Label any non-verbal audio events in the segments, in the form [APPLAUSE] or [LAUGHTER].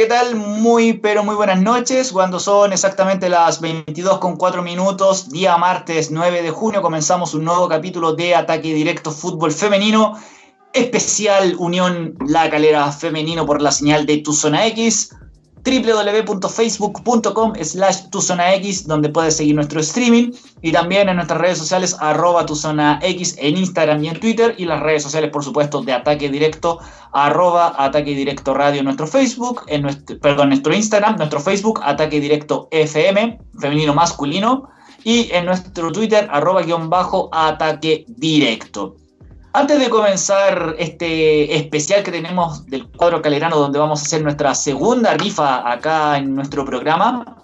¿qué tal? Muy, pero muy buenas noches. Cuando son exactamente las 22 con 4 minutos, día martes 9 de junio, comenzamos un nuevo capítulo de Ataque Directo Fútbol Femenino, especial Unión La Calera Femenino por la señal de Tu Zona X www.facebook.com slash tuzonax donde puedes seguir nuestro streaming y también en nuestras redes sociales arroba tuzonax en Instagram y en Twitter y las redes sociales por supuesto de Ataque Directo arroba Ataque Directo Radio en nuestro Facebook, en nuestro, perdón, nuestro Instagram, nuestro Facebook Ataque Directo FM, femenino masculino y en nuestro Twitter arroba guion bajo Ataque Directo. Antes de comenzar este especial que tenemos del cuadro calerano, donde vamos a hacer nuestra segunda rifa acá en nuestro programa,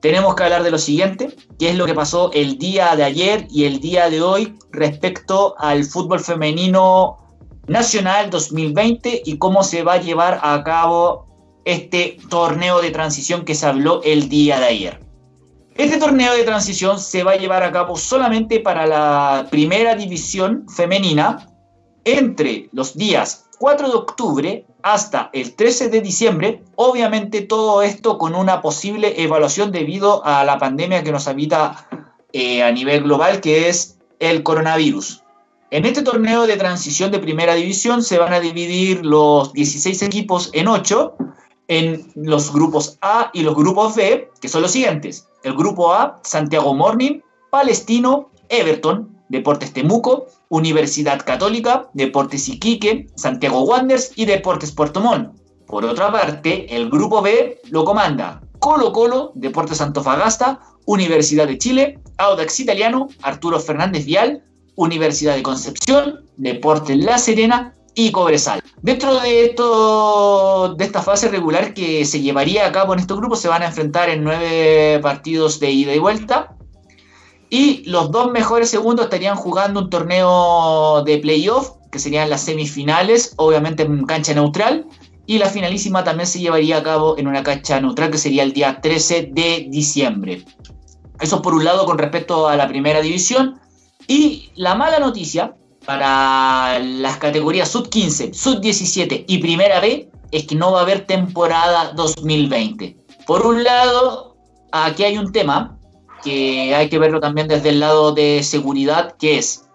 tenemos que hablar de lo siguiente, que es lo que pasó el día de ayer y el día de hoy respecto al fútbol femenino nacional 2020 y cómo se va a llevar a cabo este torneo de transición que se habló el día de ayer. Este torneo de transición se va a llevar a cabo solamente para la primera división femenina entre los días 4 de octubre hasta el 13 de diciembre. Obviamente todo esto con una posible evaluación debido a la pandemia que nos habita eh, a nivel global, que es el coronavirus. En este torneo de transición de primera división se van a dividir los 16 equipos en 8 en los grupos A y los grupos B, que son los siguientes. El grupo A, Santiago Morning, Palestino, Everton, Deportes Temuco, Universidad Católica, Deportes Iquique, Santiago Wanderers y Deportes Puerto Montt. Por otra parte, el grupo B lo comanda Colo Colo, Deportes Antofagasta, Universidad de Chile, Audax Italiano, Arturo Fernández Vial, Universidad de Concepción, Deportes La Serena y Cobresal. Dentro de, esto, de esta fase regular que se llevaría a cabo en estos grupos, se van a enfrentar en nueve partidos de ida y vuelta. Y los dos mejores segundos estarían jugando un torneo de playoff, que serían las semifinales, obviamente en cancha neutral. Y la finalísima también se llevaría a cabo en una cancha neutral, que sería el día 13 de diciembre. Eso por un lado con respecto a la primera división. Y la mala noticia para las categorías sub 15, sub 17 y primera B es que no va a haber temporada 2020. Por un lado, aquí hay un tema que hay que verlo también desde el lado de seguridad, que es,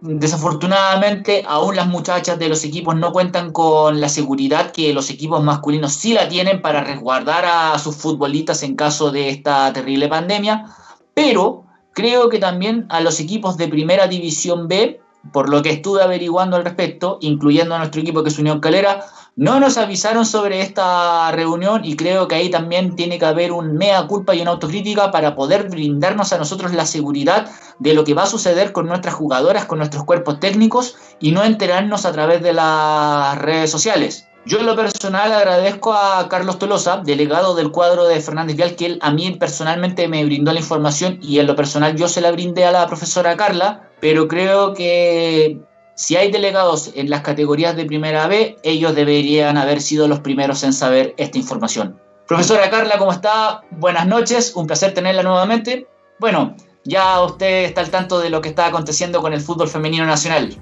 desafortunadamente, aún las muchachas de los equipos no cuentan con la seguridad que los equipos masculinos sí la tienen para resguardar a sus futbolistas en caso de esta terrible pandemia, pero creo que también a los equipos de primera división B por lo que estuve averiguando al respecto, incluyendo a nuestro equipo que es Unión Calera, no nos avisaron sobre esta reunión y creo que ahí también tiene que haber un mea culpa y una autocrítica para poder brindarnos a nosotros la seguridad de lo que va a suceder con nuestras jugadoras, con nuestros cuerpos técnicos y no enterarnos a través de las redes sociales. Yo en lo personal agradezco a Carlos Tolosa, delegado del cuadro de Fernández Vial, que él a mí personalmente me brindó la información y en lo personal yo se la brindé a la profesora Carla, pero creo que si hay delegados en las categorías de primera B, ellos deberían haber sido los primeros en saber esta información. Profesora Carla, ¿cómo está? Buenas noches, un placer tenerla nuevamente. Bueno, ya usted está al tanto de lo que está aconteciendo con el fútbol femenino nacional.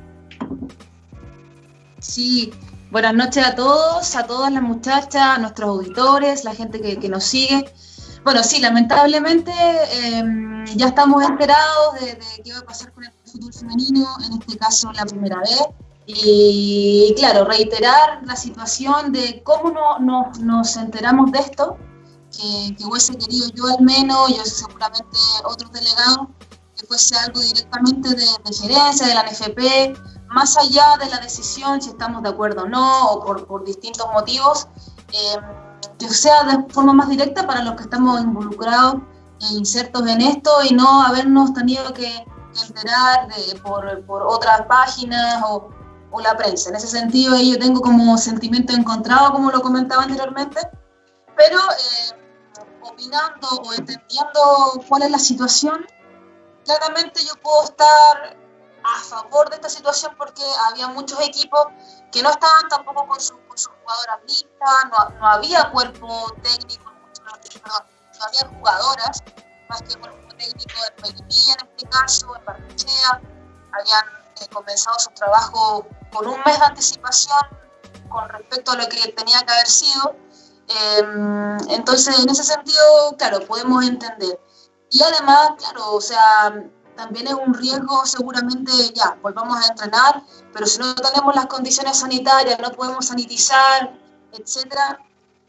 Sí, Buenas noches a todos, a todas las muchachas, a nuestros auditores, la gente que, nos sigue. Bueno, sí, lamentablemente em, ya estamos enterados de, qué va a pasar con el fútbol femenino, en este caso la primera vez. Y claro, reiterar la situación de cómo no, nos enteramos de esto, que, que, hubiese querido yo al menos, y seguramente otros delegados, que fuese algo directamente de, de gerencia, de la NFP, más allá de la decisión, si estamos de acuerdo o no, o por, distintos motivos, eh, que sea de forma más directa para los que estamos involucrados e insertos en esto y no habernos tenido que, enterar de, por, otras páginas o, la prensa. En ese sentido, yo tengo como sentimiento encontrado, como lo comentaba anteriormente, pero eh, opinando o entendiendo cuál es la situación, claramente yo puedo estar a favor de esta situación porque había muchos equipos que no estaban tampoco con, sus jugadoras listas, no, había cuerpo técnico, no había jugadoras, más que cuerpo técnico en Melipilla en este caso, en Barnechea, habían eh, comenzado su trabajo con un mes de anticipación con respecto a lo que tenía que haber sido. Em, entonces, en ese sentido, claro, podemos entender. Y además, claro, o sea, también es un riesgo seguramente, ya, volvamos a entrenar, pero si no tenemos las condiciones sanitarias, no podemos sanitizar, etcétera,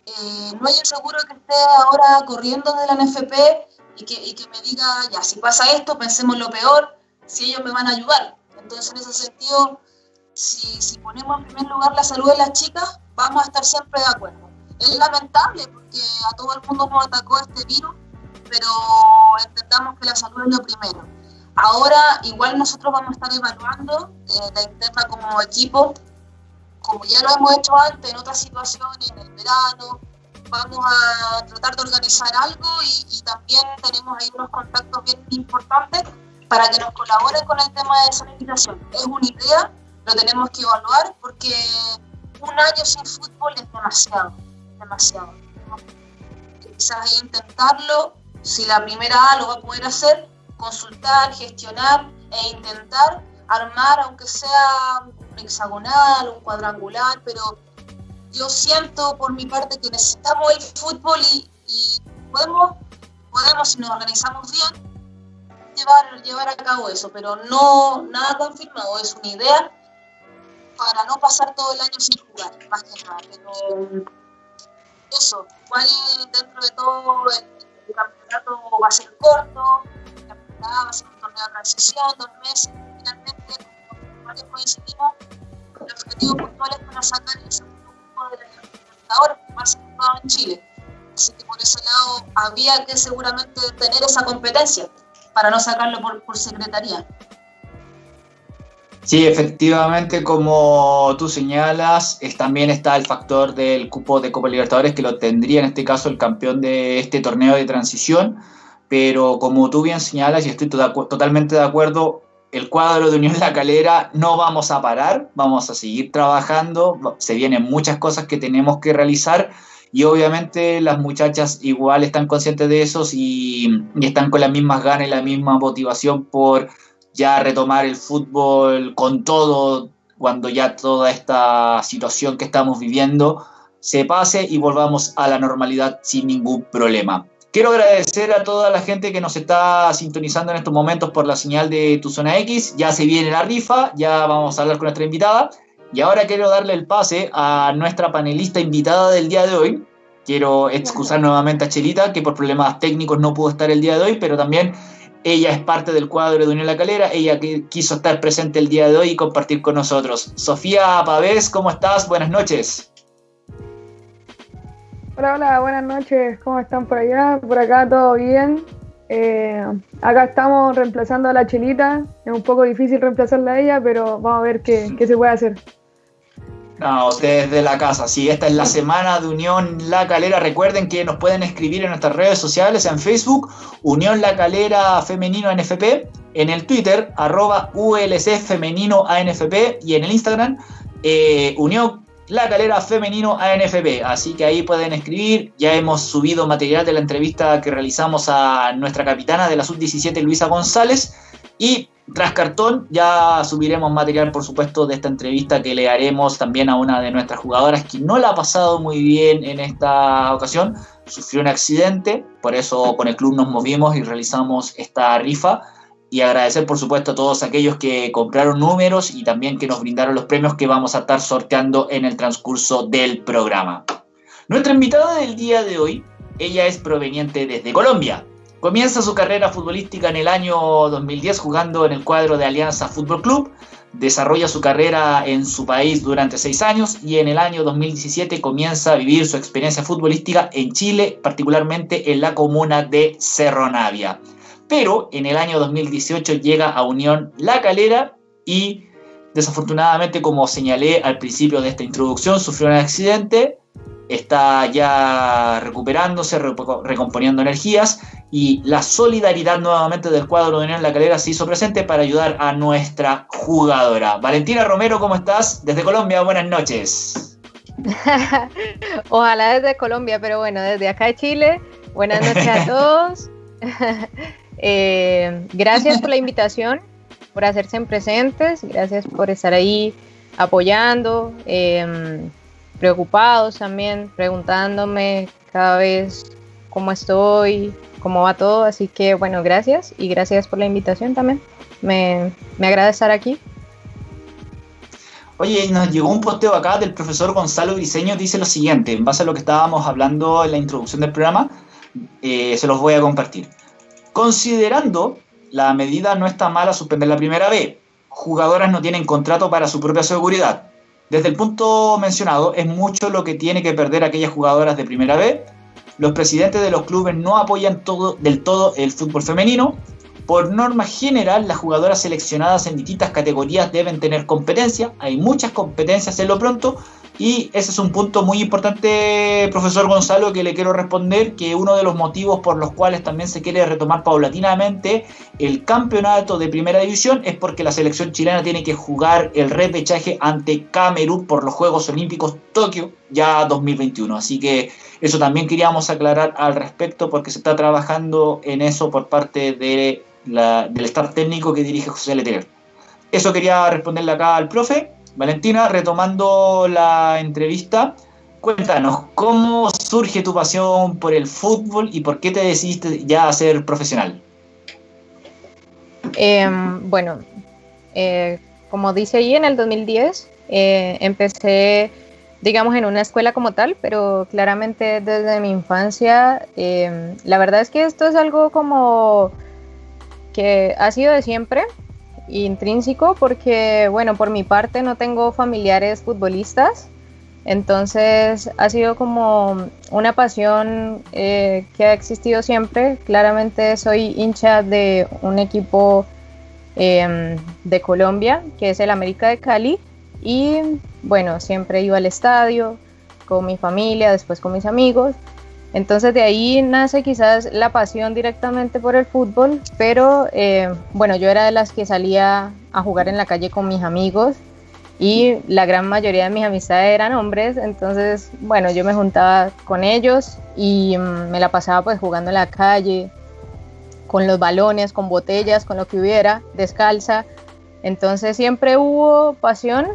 eh, no hay un seguro que esté ahora corriendo de la NFP y que, y que me diga, ya, si pasa esto, pensemos lo peor, si ellos me van a ayudar. Entonces, en ese sentido, si, si ponemos en primer lugar la salud de las chicas, vamos a estar siempre de acuerdo. Es lamentable porque a todo el mundo nos atacó este virus, pero entendamos que la salud es lo primero. Ahora, igual nosotros vamos a estar evaluando eh, la interna como equipo, como ya lo hemos hecho antes en otras situaciones, en el verano, vamos a tratar de organizar algo y, también tenemos ahí unos contactos bien importantes para que nos colaboren con el tema de sanitización. Es una idea, lo tenemos que evaluar porque un año sin fútbol es demasiado, demasiado. Quizás intentarlo, si la primera A lo va a poder hacer, consultar, gestionar e intentar armar, aunque sea un hexagonal, un cuadrangular, pero yo siento por mi parte que necesitamos el fútbol y, podemos, podemos, si nos organizamos bien, llevar, llevar a cabo eso, pero no nada confirmado, es una idea para no pasar todo el año sin jugar, más que nada. Pero eso, igual dentro de todo el campeonato va a ser corto, va a ser un torneo de transición, dos meses, finalmente, como coincidimos, el objetivo puntual es para sacar el segundo grupo de la Libertadores, que más se jugado en Chile. Así que por ese lado había que seguramente tener esa competencia para no sacarlo por, por secretaría. Sí, efectivamente, como tú señalas, es, también está el factor del cupo de Copa Libertadores que lo tendría en este caso el campeón de este torneo de transición pero como tú bien señalas y estoy totalmente de acuerdo, el cuadro de Unión La Calera no vamos a parar, vamos a seguir trabajando, se vienen muchas cosas que tenemos que realizar y obviamente las muchachas igual están conscientes de eso y, y están con las mismas ganas y la misma motivación por ya retomar el fútbol con todo cuando ya toda esta situación que estamos viviendo se pase y volvamos a la normalidad sin ningún problema. Quiero agradecer a toda la gente que nos está sintonizando en estos momentos por la señal de Tu Zona X. Ya se viene la rifa, ya vamos a hablar con nuestra invitada. Y ahora quiero darle el pase a nuestra panelista invitada del día de hoy. Quiero excusar nuevamente a Chelita, que por problemas técnicos no pudo estar el día de hoy, pero también ella es parte del cuadro de Unión La Calera. Ella quiso estar presente el día de hoy y compartir con nosotros. Sofía Pavés, ¿cómo estás? Buenas noches. Hola, hola, buenas noches. ¿Cómo están por allá? Por acá todo bien. Eh, acá estamos reemplazando a la Chelita. Es un poco difícil reemplazarla a ella, pero vamos a ver qué, se puede hacer. No, ustedes de la casa. Sí, esta es la semana de Unión La Calera. Recuerden que nos pueden escribir en nuestras redes sociales, en Facebook, Unión La Calera Femenino ANFP, en el Twitter, arroba ULC Femenino ANFP y en el Instagram, eh, Unión la Calera Femenino ANFP. Así que ahí pueden escribir. Ya hemos subido material de la entrevista que realizamos a nuestra capitana de la Sub-17, Luisa González. Y tras cartón ya subiremos material, por supuesto, de esta entrevista que le haremos también a una de nuestras jugadoras que no la ha pasado muy bien en esta ocasión. Sufrió un accidente, por eso con el club nos movimos y realizamos esta rifa y agradecer por supuesto a todos aquellos que compraron números y también que nos brindaron los premios que vamos a estar sorteando en el transcurso del programa. Nuestra invitada del día de hoy, ella es proveniente desde Colombia. Comienza su carrera futbolística en el año 2010 jugando en el cuadro de Alianza Fútbol Club. Desarrolla su carrera en su país durante seis años y en el año 2017 comienza a vivir su experiencia futbolística en Chile, particularmente en la comuna de Cerro Navia pero en el año 2018 llega a Unión La Calera y desafortunadamente, como señalé al principio de esta introducción, sufrió un accidente, está ya recuperándose, recomponiendo energías y la solidaridad nuevamente del cuadro de Unión La Calera se hizo presente para ayudar a nuestra jugadora. Valentina Romero, ¿cómo estás? Desde Colombia, buenas noches. [LAUGHS] Ojalá desde Colombia, pero bueno, desde acá de Chile, buenas noches a [LAUGHS] todos. [LAUGHS] Eh, gracias por la invitación, por hacerse presentes, gracias por estar ahí apoyando. Em, preocupados también, preguntándome cada vez cómo estoy, cómo va todo. Así que bueno, gracias y gracias por la invitación también. Me, me agrada estar aquí. Oye, nos llegó un posteo acá del profesor Gonzalo Briseño, dice lo siguiente, en base a lo que estábamos hablando en la introducción del programa, eh, se los voy a compartir. Considerando la medida no está mala suspender la primera vez, jugadoras no tienen contrato para su propia seguridad. Desde el punto mencionado, es mucho lo que tiene que perder aquellas jugadoras de primera vez. Los presidentes de los clubes no apoyan todo, del todo el fútbol femenino por norma general, las jugadoras seleccionadas en distintas categorías deben tener competencia. Hay muchas competencias en lo pronto. Y ese es un punto muy importante, profesor Gonzalo, que le quiero responder, que uno de los motivos por los cuales también se quiere retomar paulatinamente el campeonato de primera división es porque la selección chilena tiene que jugar el repechaje ante Camerún por los Juegos Olímpicos Tokio ya 2021. Así que eso también queríamos aclarar al respecto porque se está trabajando en eso por parte de del staff técnico que dirige José Letelier. Eso quería responderle acá al profe. Valentina, retomando la entrevista, cuéntanos, ¿cómo surge tu pasión por el fútbol y por qué te decidiste ya a ser profesional? Em, bueno, eh, como dice ahí, en el 2010 eh, empecé, digamos, en una escuela como tal, pero claramente desde mi infancia, em, la verdad es que esto es algo como que ha sido de siempre, intrínseco, porque, bueno, por mi parte no tengo familiares futbolistas, entonces ha sido como una pasión eh, que ha existido siempre. Claramente soy hincha de un equipo em, de Colombia, que es el América de Cali, y bueno, siempre iba al estadio con mi familia, después con mis amigos. Entonces de ahí nace quizás la pasión directamente por el fútbol, pero eh, bueno, yo era de las que salía a jugar en la calle con mis amigos y la gran mayoría de mis amistades eran hombres, entonces bueno, yo me juntaba con ellos y mm, me la pasaba pues jugando en la calle, con los balones, con botellas, con lo que hubiera, descalza. Entonces siempre hubo pasión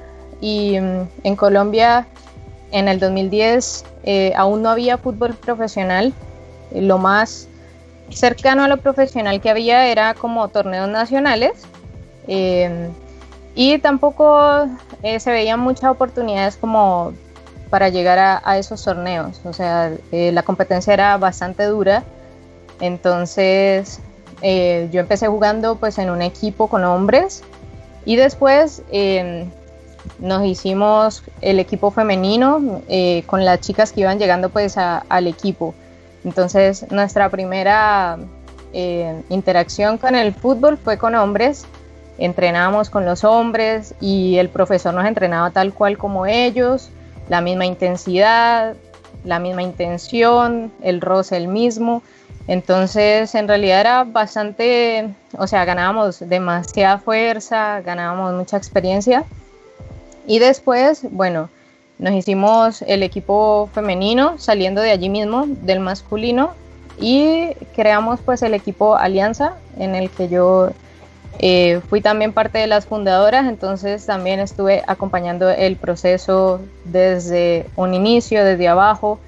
y mm, en Colombia en el 2010 eh, aún no había fútbol profesional. Eh, lo más cercano a lo profesional que había era como torneos nacionales. Eh, y tampoco se veían muchas oportunidades como para llegar a, esos torneos. O sea, la competencia era bastante dura. Entonces, yo empecé jugando pues en un equipo con hombres y después nos hicimos el equipo femenino eh, con las chicas que iban llegando pues al equipo. Entonces nuestra primera eh, interacción con el fútbol fue con hombres, entrenábamos con los hombres y el profesor nos entrenaba tal cual como ellos, la misma intensidad, la misma intención, el roce el mismo. Entonces, en realidad era bastante, o sea, ganábamos demasiada fuerza, ganábamos mucha experiencia y después, bueno, nos hicimos el equipo femenino saliendo de allí mismo, del masculino, y creamos pues el equipo Alianza, en el que yo eh, fui también parte de las fundadoras, entonces también estuve acompañando el proceso desde un inicio, desde abajo,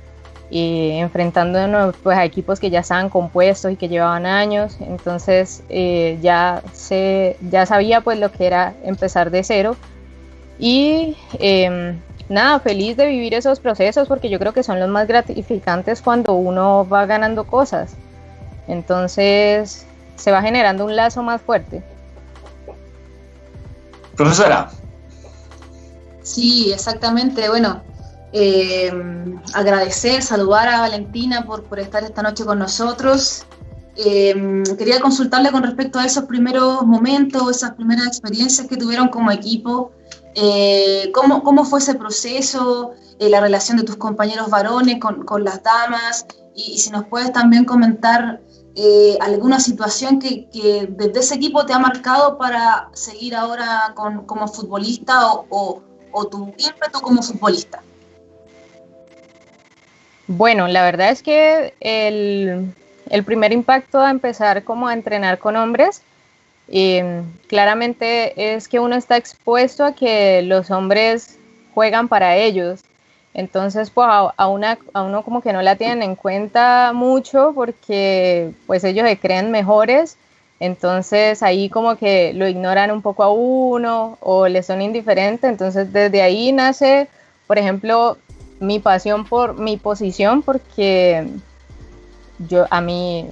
y enfrentándonos pues, a equipos que ya estaban compuestos y que llevaban años, entonces eh, ya, se, ya sabía pues lo que era empezar de cero y em, nada, feliz de vivir esos procesos porque yo creo que son los más gratificantes cuando uno va ganando cosas. Entonces se va generando un lazo más fuerte. Profesora. Sí, exactamente. Bueno, em, agradecer, saludar a Valentina por, por estar esta noche con nosotros. Em, quería consultarle con respecto a esos primeros momentos, esas primeras experiencias que tuvieron como equipo eh, ¿cómo, ¿cómo, fue ese proceso, eh, la relación de tus compañeros varones con, con las damas? Y, si nos puedes también comentar eh, alguna situación que, desde ese equipo te ha marcado para seguir ahora con, como futbolista o, o, tu ímpetu como futbolista. Bueno, la verdad es que el, el primer impacto a empezar como a entrenar con hombres claramente es que uno está expuesto a que los hombres juegan para ellos Entonces, pues a, una, a uno como que no la tienen en cuenta mucho porque pues ellos se creen mejores. Entonces ahí como que lo ignoran un poco a uno o le son indiferentes. Entonces desde ahí nace, por ejemplo, mi pasión por mi posición porque yo a mí,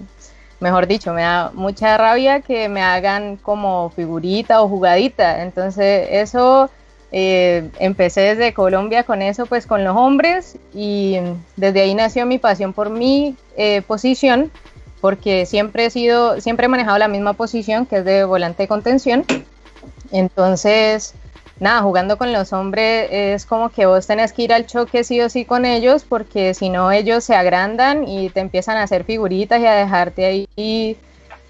mejor dicho, me da mucha rabia que me hagan como figurita o jugadita. Entonces eso eh, empecé desde Colombia con eso, pues con los hombres y desde ahí nació mi pasión por mi eh, posición, porque siempre he sido, siempre he manejado la misma posición, que es de volante de contención. Entonces, nada, jugando con los hombres es como que vos tenés que ir al choque sí o sí con ellos, porque si no ellos se agrandan y te empiezan a hacer figuritas y a dejarte ahí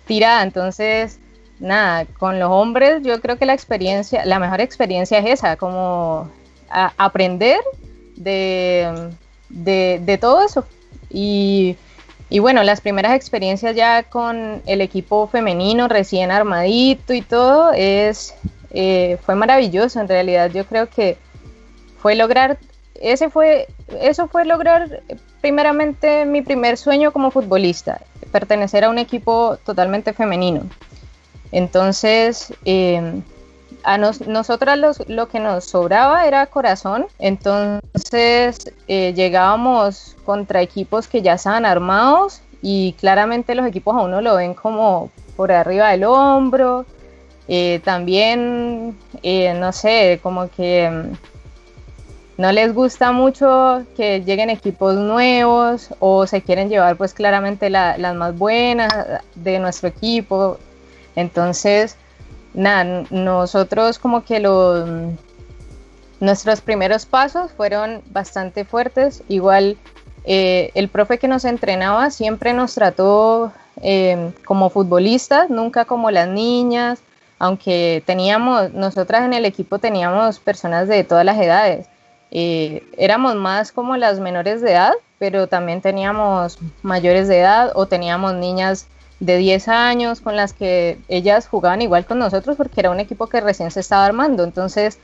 tirada. Entonces, nada, con los hombres yo creo que la experiencia, la mejor experiencia es esa, como aprender de, de, todo eso. Y, bueno, las primeras experiencias ya con el equipo femenino recién armadito y todo, es, eh, fue maravilloso en realidad. Yo creo que fue lograr, ese fue, eso fue lograr primeramente mi primer sueño como futbolista, pertenecer a un equipo totalmente femenino. Entonces, em, a nosotras lo que nos sobraba era corazón, entonces eh, llegábamos contra equipos que ya estaban armados y claramente los equipos a uno lo ven como por arriba del hombro, eh, también, eh, no sé, como que em, no les gusta mucho que lleguen equipos nuevos o se quieren llevar pues claramente las más buenas de nuestro equipo entonces, nada, nosotros como que los, nuestros primeros pasos fueron bastante fuertes. Igual eh, el profe que nos entrenaba siempre nos trató como futbolistas, nunca como las niñas, aunque teníamos, nosotras en el equipo teníamos personas de todas las edades. Eh, éramos más como las menores de edad, pero también teníamos mayores de edad o teníamos niñas de 10 años con las que ellas jugaban igual con nosotros porque era un equipo que recién se estaba armando. Entonces,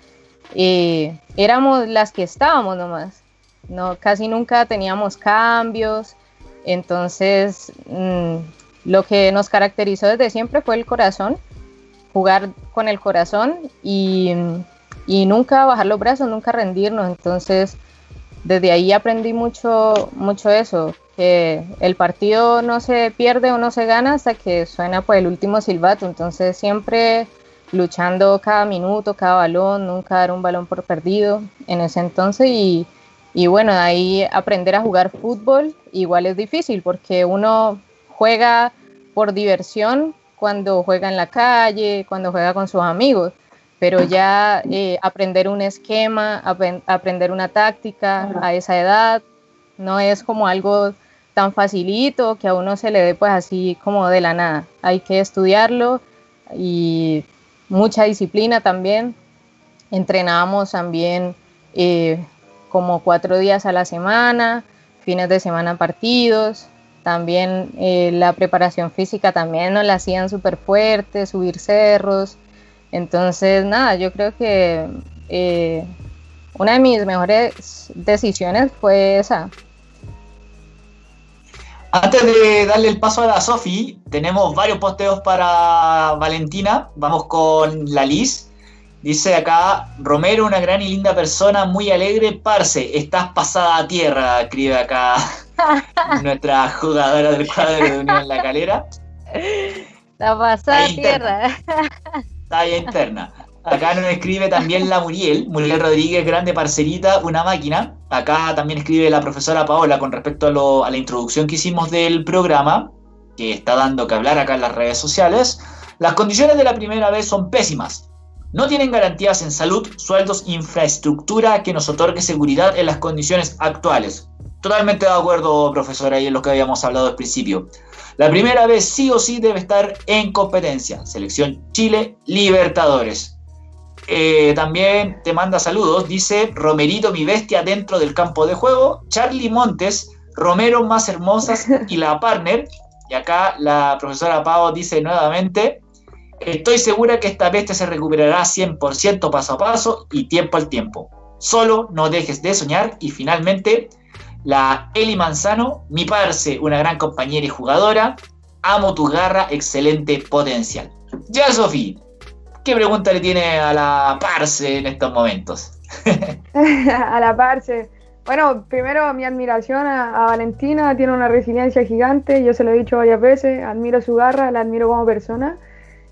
eh, éramos las que estábamos nomás. No, casi nunca teníamos cambios. Entonces, mm, lo que nos caracterizó desde siempre fue el corazón, jugar con el corazón y, y nunca bajar los brazos, nunca rendirnos. Entonces, desde ahí aprendí mucho, mucho eso, que el partido no se pierde o no se gana hasta que suena pues el último silbato, entonces siempre luchando cada minuto, cada balón, nunca dar un balón por perdido en ese entonces y, y bueno, ahí aprender a jugar fútbol igual es difícil porque uno juega por diversión cuando juega en la calle, cuando juega con sus amigos, pero ya eh, aprender un esquema, aprender una táctica a esa edad, no es como algo tan facilito que a uno se le dé pues así como de la nada. Hay que estudiarlo y mucha disciplina también. Entrenábamos también eh, como cuatro días a la semana, fines de semana partidos. También eh, la preparación física también nos la hacían súper fuerte, subir cerros. Entonces, nada, yo creo que eh, una de mis mejores decisiones fue esa, antes de darle el paso a la Sofi, tenemos varios posteos para Valentina. Vamos con la Liz. Dice acá, Romero, una gran y linda persona, muy alegre, parce, estás pasada a tierra, escribe acá [LAUGHS] nuestra jugadora del cuadro de Unión La Calera. La pasada tierra. Está ahí interna. Acá nos escribe también la Muriel, Muriel Rodríguez, grande parcerita, una máquina. Acá también escribe la profesora Paola con respecto a, la introducción que hicimos del programa, que está dando que hablar acá en las redes sociales. Las condiciones de la primera vez son pésimas. No tienen garantías en salud, sueldos, infraestructura que nos otorgue seguridad en las condiciones actuales. Totalmente de acuerdo, profesora, y en lo que habíamos hablado al principio. La primera vez sí o sí debe estar en competencia. Selección Chile, Libertadores. Eh, también te manda saludos. Dice Romerito, mi bestia dentro del campo de juego. Charlie Montes, Romero más hermosas y la partner. Y acá la profesora Pau dice nuevamente, estoy segura que esta bestia se recuperará 100% paso a paso y tiempo al tiempo. Solo no dejes de soñar. Y finalmente, la Eli Manzano, mi parce, una gran compañera y jugadora. Amo tu garra, excelente potencial. Ya, Sofi, ¿qué pregunta le tiene a la parce en estos momentos? [LAUGHS] [LAUGHS] a la parce. Bueno, primero mi admiración a, Valentina, tiene una resiliencia gigante, yo se lo he dicho varias veces, admiro su garra, la admiro como persona.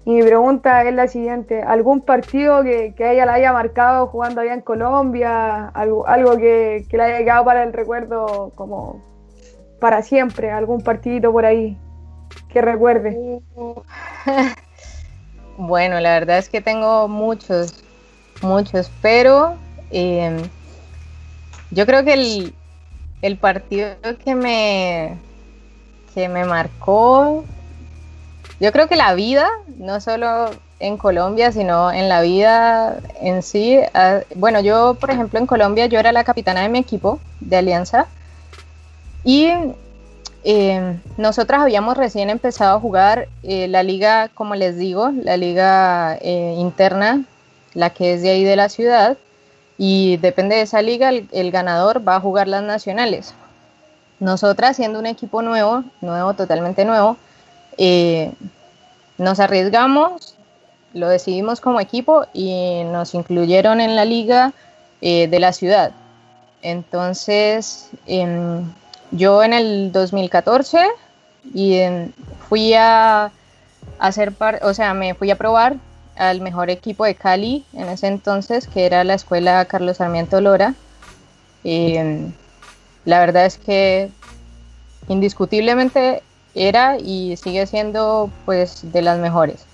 Y mi pregunta es la siguiente, ¿algún partido que, que ella la haya marcado jugando allá en Colombia? Algo, algo que, que le haya quedado para el recuerdo como para siempre, algún partidito por ahí que recuerde. [LAUGHS] Bueno, la verdad es que tengo muchos, muchos, pero... Eh, yo creo que el, partido que me, que me marcó, yo creo que la vida, no solo en Colombia, sino en la vida en sí. Ah, bueno, yo, por ejemplo, en Colombia, yo era la capitana de mi equipo de Alianza y eh, nosotras habíamos recién empezado a jugar eh, la liga, como les digo, la liga eh, interna, la que es de ahí de la ciudad y depende de esa liga, el, ganador va a jugar las nacionales. Nosotras, siendo un equipo nuevo, nuevo, totalmente nuevo, eh, nos arriesgamos, lo decidimos como equipo y nos incluyeron en la liga eh, de la ciudad. Entonces, em, yo en el 2014 y fui a hacer parte, o sea, me fui a probar al mejor equipo de Cali en ese entonces, que era la escuela Carlos Sarmiento Lora. Em, la verdad es que indiscutiblemente era y sigue siendo pues de las mejores.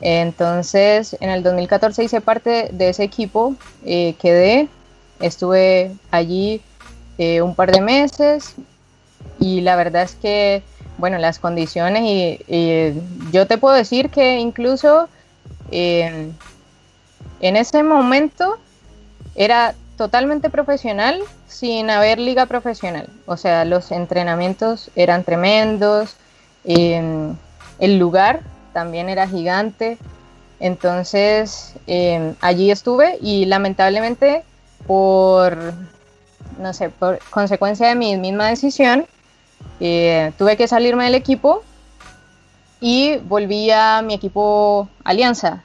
Entonces en el 2014 hice parte de ese equipo, eh, quedé, estuve allí eh, un par de meses y la verdad es que, bueno, las condiciones y yo te puedo decir que incluso en ese momento era totalmente profesional sin haber liga profesional. O sea, los entrenamientos eran tremendos, el lugar también era gigante. Entonces em, allí estuve y lamentablemente por, no sé, por consecuencia de mi misma decisión, eh, tuve que salirme del equipo y volví a mi equipo Alianza.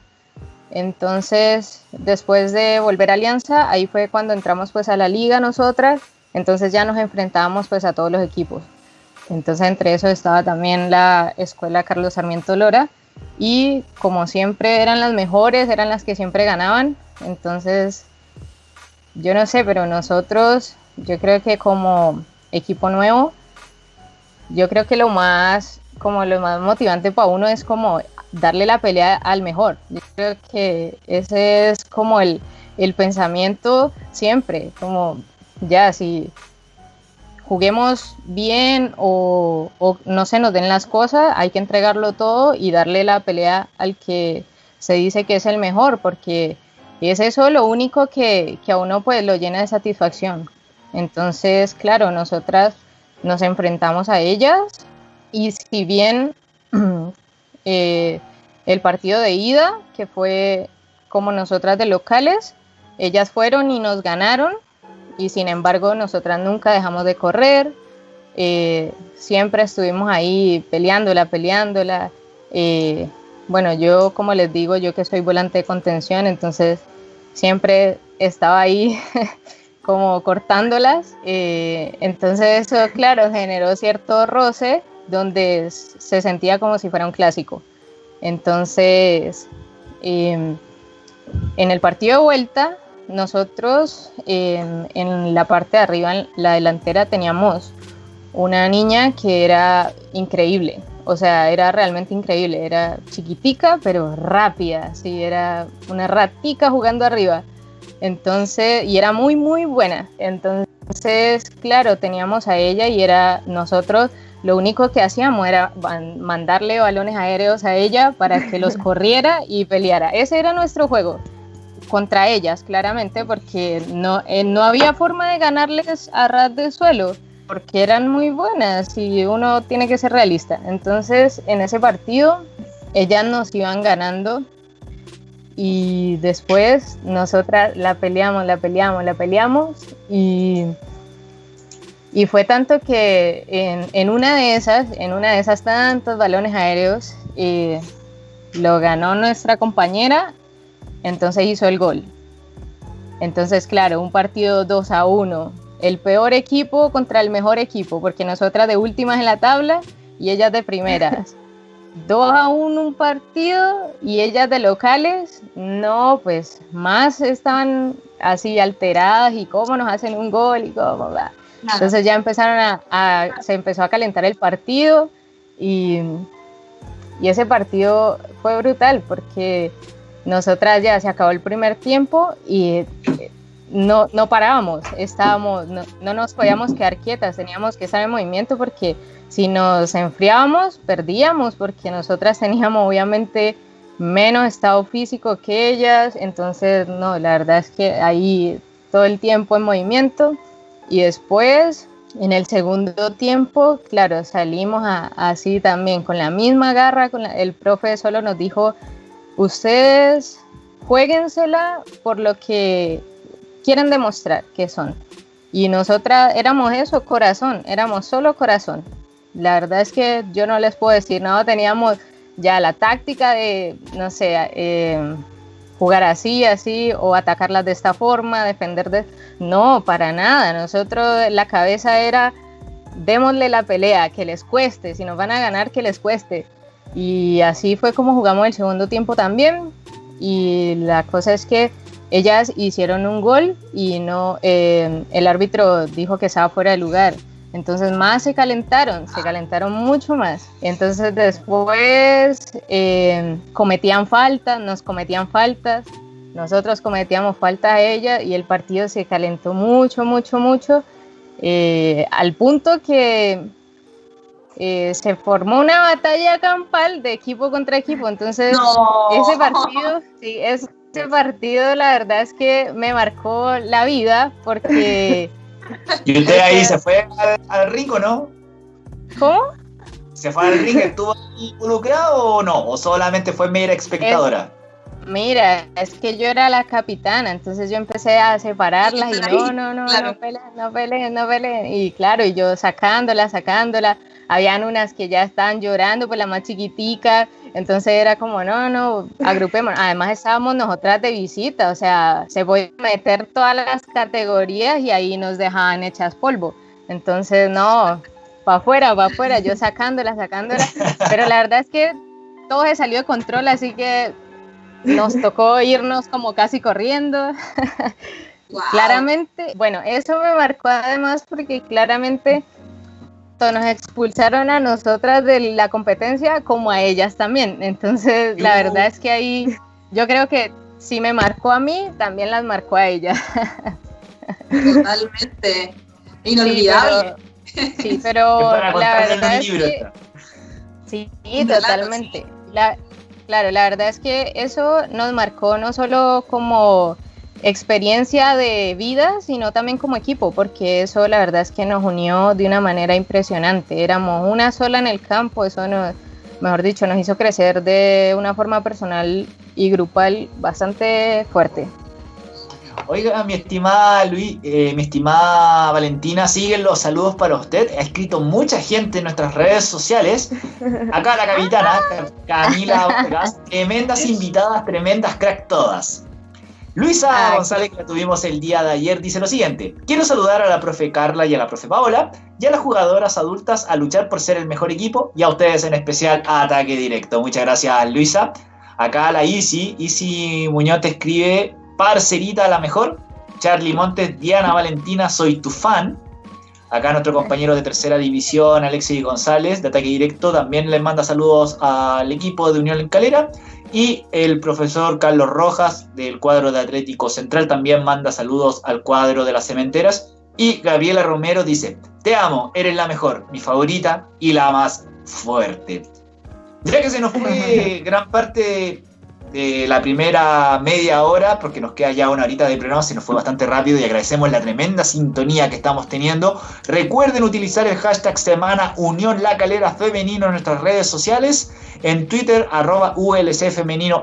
Entonces, después de volver a Alianza, ahí fue cuando entramos pues a la liga nosotras, entonces ya nos enfrentábamos pues a todos los equipos. Entonces, entre eso estaba también la escuela Carlos Sarmiento Lora y como siempre eran las mejores, eran las que siempre ganaban. Entonces, yo no sé, pero nosotros, yo creo que como equipo nuevo, yo creo que lo más como lo más motivante para uno es como darle la pelea al mejor. Yo creo que ese es como el, pensamiento siempre, como ya si juguemos bien o, no se nos den las cosas, hay que entregarlo todo y darle la pelea al que se dice que es el mejor, porque es eso lo único que, que a uno pues lo llena de satisfacción. Entonces, claro, nosotras nos enfrentamos a ellas y si bien [CLEARS THROAT] eh, el partido de ida, que fue como nosotras de locales, ellas fueron y nos ganaron, y sin embargo nosotras nunca dejamos de correr, eh, siempre estuvimos ahí peleándola, peleándola. Eh, bueno, yo como les digo, yo que soy volante de contención, entonces siempre estaba ahí [LAUGHS] como cortándolas. entonces eso, claro, generó cierto roce donde se sentía como si fuera un clásico. Entonces, em, en el partido de vuelta, nosotros em, en la parte de arriba, en la delantera, teníamos una niña que era increíble. O sea, era realmente increíble. Era chiquitica, pero rápida. Sí, era una ratica jugando arriba. Entonces, y era muy, muy buena. Entonces, claro, teníamos a ella y era nosotros lo único que hacíamos era mandarle balones aéreos a ella para que los [LAUGHS] corriera y peleara. Ese era nuestro juego contra ellas, claramente, porque no, eh, no había forma de ganarles a ras de suelo, porque eran muy buenas y uno tiene que ser realista. Entonces, en ese partido, ellas nos iban ganando y después nosotras la peleamos, la peleamos, la peleamos y, y fue tanto que en, en, una de esas, en una de esas tantos balones aéreos, eh, lo ganó nuestra compañera, entonces hizo el gol. Entonces, claro, un partido 2 a 1, el peor equipo contra el mejor equipo, porque nosotras de últimas en la tabla y ellas de primeras. [LAUGHS] 2 a 1 un partido y ellas de locales, no, pues más estaban así alteradas y cómo nos hacen un gol y cómo va. Entonces ya empezaron a, se empezó a calentar el partido y, y ese partido fue brutal porque nosotras ya se acabó el primer tiempo y no, no parábamos, estábamos, no, no nos podíamos quedar quietas, teníamos que estar en movimiento porque si nos enfriábamos, perdíamos porque nosotras teníamos obviamente menos estado físico que ellas, entonces no, la verdad es que ahí todo el tiempo en movimiento y después en el segundo tiempo, claro, salimos así también con la misma garra, el profe solo nos dijo, ustedes jueguensela por lo que quieren demostrar que son. Y nosotras éramos eso, corazón, éramos solo corazón. La verdad es que yo no les puedo decir, no, teníamos ya la táctica de, no sé, eh, jugar así, así, o atacarlas de esta forma, defender de... No, para nada. Nosotros la cabeza era, démosle la pelea, que les cueste, si nos van a ganar, que les cueste. Y así fue como jugamos el segundo tiempo también. Y la cosa es que ellas hicieron un gol y no, eh, el árbitro dijo que estaba fuera de lugar. Entonces más se calentaron, se calentaron mucho más. Entonces después eh, cometían faltas, nos cometían faltas, nosotros cometíamos falta a ella y el partido se calentó mucho, mucho, mucho, eh, al punto que eh, se formó una batalla campal de equipo contra equipo. Entonces ese partido, sí, ese [LAUGHS] partido la verdad es que me marcó la vida porque... [LAUGHS] ¿Y usted ahí se fue al, al ring o no? ¿Cómo? ¿Se fue al ring? ¿Estuvo involucrado o no? ¿O solamente fue mera espectadora? mira, es que yo era la capitana, entonces yo empecé a separarlas y no, no, no, no peleen, no peleen, no peleen. Y claro, y yo sacándola, sacándola. Habían unas que ya estaban llorando, pues la más chiquitica, entonces era como, no, no, agrupemos. Además estábamos nosotras de visita, o sea, se podían meter todas las categorías y ahí nos dejaban hechas polvo. Entonces, no, para afuera, para afuera, yo [LAUGHS] sacándola, sacándola. Pero la verdad es que todo se salió de control, así que nos tocó irnos como casi corriendo. [LAUGHS] Claramente, bueno, eso me marcó además porque claramente nos expulsaron a nosotras de la competencia como a ellas también. Entonces, la verdad es que ahí yo creo que si me marcó a mí, también las marcó a ellas. Totalmente. Inolvidable. Sí, pero, la verdad es que... Sí, totalmente. claro, la verdad es que eso nos marcó no solo como experiencia de vida, sino también como equipo, porque eso la verdad es que nos unió de una manera impresionante. Éramos una sola en el campo, eso nos, mejor dicho, nos hizo crecer de una forma personal y grupal bastante fuerte. Oiga, mi estimada Luis, eh, mi estimada Valentina, siguen los saludos para usted. Ha escrito mucha gente en nuestras redes sociales. Acá la capitana, [LAUGHS] Camila tremendas invitadas, tremendas crack todas. Luisa González, que la tuvimos el día de ayer, dice lo siguiente: Quiero saludar a la profe Carla y a la profe Paola y a las jugadoras adultas a luchar por ser el mejor equipo y a ustedes en especial a ataque directo. Muchas gracias, Luisa. Acá la Isi, Isi Muñoz te escribe: Parcerita la mejor. Charlie Montes, Diana Valentina, soy tu fan. Acá nuestro compañero de tercera división, Alexis González, de ataque directo, también les manda saludos al equipo de Unión Calera. Y el profesor Carlos Rojas del cuadro de Atlético Central también manda saludos al cuadro de las cementeras. Y Gabriela Romero dice, te amo, eres la mejor, mi favorita y la más fuerte. Ya que se nos fue [LAUGHS] gran parte de la primera media hora, porque nos queda ya una horita de programa, se nos fue bastante rápido y agradecemos la tremenda sintonía que estamos teniendo. Recuerden utilizar el hashtag semana Unión La Calera Femenino en nuestras redes sociales, en Twitter arroba ULC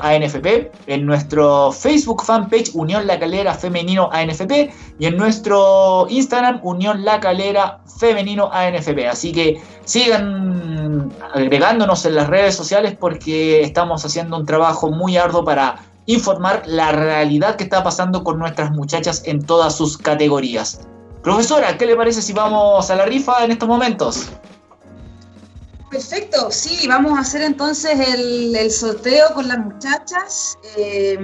ANFP, en nuestro Facebook fanpage Unión La Calera Femenino ANFP y en nuestro Instagram Unión La Calera Femenino ANFP. Así que sigan agregándonos en las redes sociales porque estamos haciendo un trabajo muy arduo para informar la realidad que está pasando con nuestras muchachas en todas sus categorías. Profesora, ¿qué le parece si vamos a la rifa en estos momentos? Perfecto, sí, vamos a hacer entonces el, sorteo con las muchachas. Eh,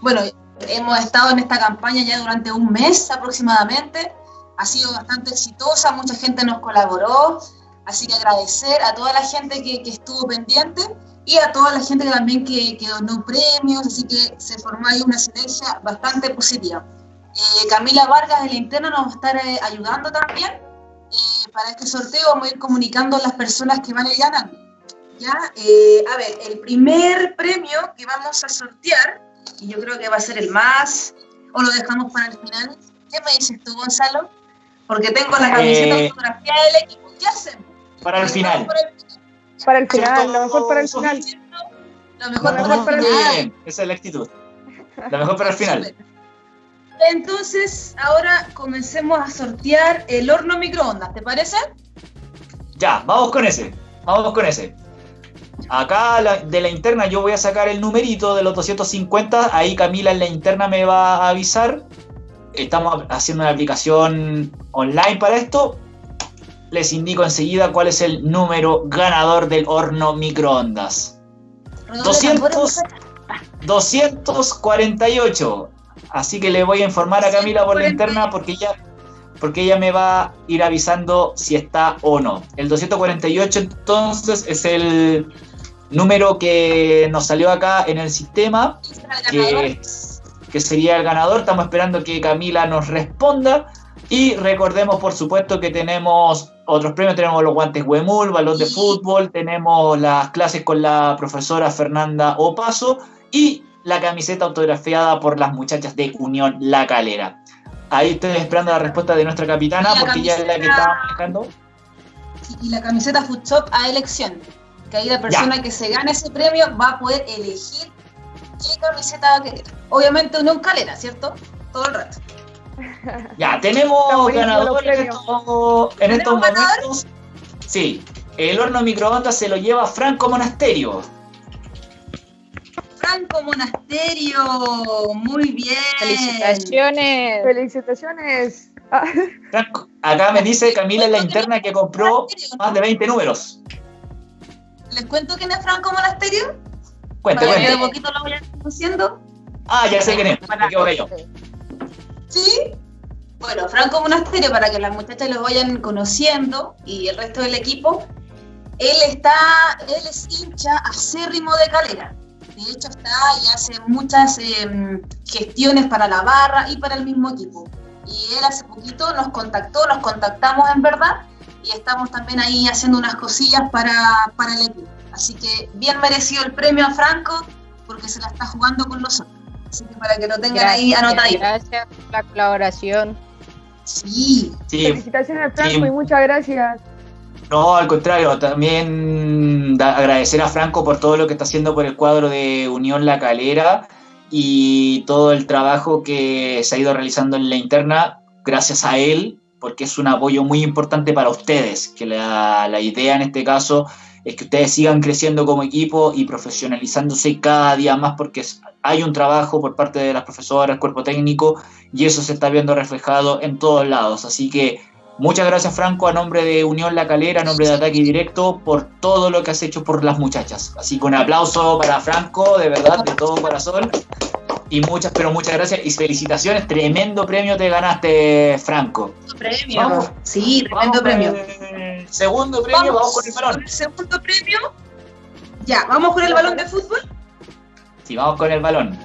bueno, hemos estado en esta campaña ya durante un mes aproximadamente. Ha sido bastante exitosa, mucha gente nos colaboró. Así que agradecer a toda la gente que, estuvo pendiente y a toda la gente también que, donó premios, así que se formó ahí una sinergia bastante positiva. Eh, Camila Vargas de la Interna nos va a estar eh, ayudando también. Eh, para este sorteo vamos a ir comunicando a las personas que van a ir ganando. ¿Ya? a ver, el primer premio que vamos a sortear, y yo creo que va a ser el más, o lo dejamos para el final. ¿Qué me dices tú, Gonzalo? Porque tengo la camiseta fotografía del equipo. ¿Qué hacemos? Para el final. Para el final, lo mejor para el final. Lo mejor, para, el final. Esa es la actitud. Lo mejor para el final. Entonces, ahora comencemos a sortear el horno microondas, ¿te parece? Ya, vamos con ese. Vamos con ese. Acá de la interna yo voy a sacar el numerito de los 250. Ahí Camila en la interna me va a avisar. Estamos haciendo una aplicación online para esto les indico enseguida cuál es el número ganador del horno microondas. 200, 248. Así que le voy a informar a Camila por la interna porque ella, porque ella me va a ir avisando si está o no. El 248 entonces es el número que nos salió acá en el sistema, que, que sería el ganador. Estamos esperando que Camila nos responda. Y recordemos, por supuesto, que tenemos otros premios. Tenemos los guantes Huemul, balón de fútbol, tenemos las clases con la profesora Fernanda Opaso y la camiseta autografiada por las muchachas de Unión La Calera. Ahí estoy esperando la respuesta de nuestra capitana porque ya es la que estaba manejando. Y la camiseta Food Shop a elección. Que ahí la persona que se gane ese premio va a poder elegir qué camiseta va a querer. Obviamente Unión Calera, ¿cierto? Todo el rato. [LAUGHS] Ya, tenemos ganadores en estos, momentos. Sí, el horno microondas se lo lleva Franco Monasterio. Franco Monasterio, muy bien. Felicitaciones. Felicitaciones. acá me dice Camila en la interna que compró más de 20 números. ¿Les cuento quién es Franco Monasterio? Cuéntame. De poquito lo voy conociendo. Ah, ya sé quién es. Me yo. ¿Sí? Bueno, Franco Monasterio, para que las muchachas lo vayan conociendo y el resto del equipo, él está, él es hincha acérrimo de Calera. De hecho está y hace muchas em, gestiones para la barra y para el mismo equipo. Y él hace poquito nos contactó, nos contactamos en verdad, y estamos también ahí haciendo unas cosillas para, para el equipo. Así que bien merecido el premio a Franco, porque se la está jugando con nosotros. Así que para que lo tengan ahí anotadito. Gracias por la colaboración. Sí. Felicitaciones, Franco, y muchas gracias. No, al contrario, también agradecer a Franco por todo lo que está haciendo por el cuadro de Unión La Calera y todo el trabajo que se ha ido realizando en la interna, gracias a él, porque es un apoyo muy importante para ustedes, que la, la idea en este caso es que ustedes sigan creciendo como equipo y profesionalizándose cada día más porque hay un trabajo por parte de las profesoras, el cuerpo técnico y eso se está viendo reflejado en todos lados. Así que muchas gracias Franco a nombre de Unión La Calera, a nombre de Ataque Directo por todo lo que has hecho por las muchachas. Así que un aplauso para Franco, de verdad, de todo corazón. Y muchas, pero muchas gracias y felicitaciones. Tremendo premio te ganaste, Franco. Premio. sí, tremendo premio. Segundo premio, vamos, con el balón. segundo premio. Ya, ¿vamos con el balón de fútbol? Sí, vamos con el balón.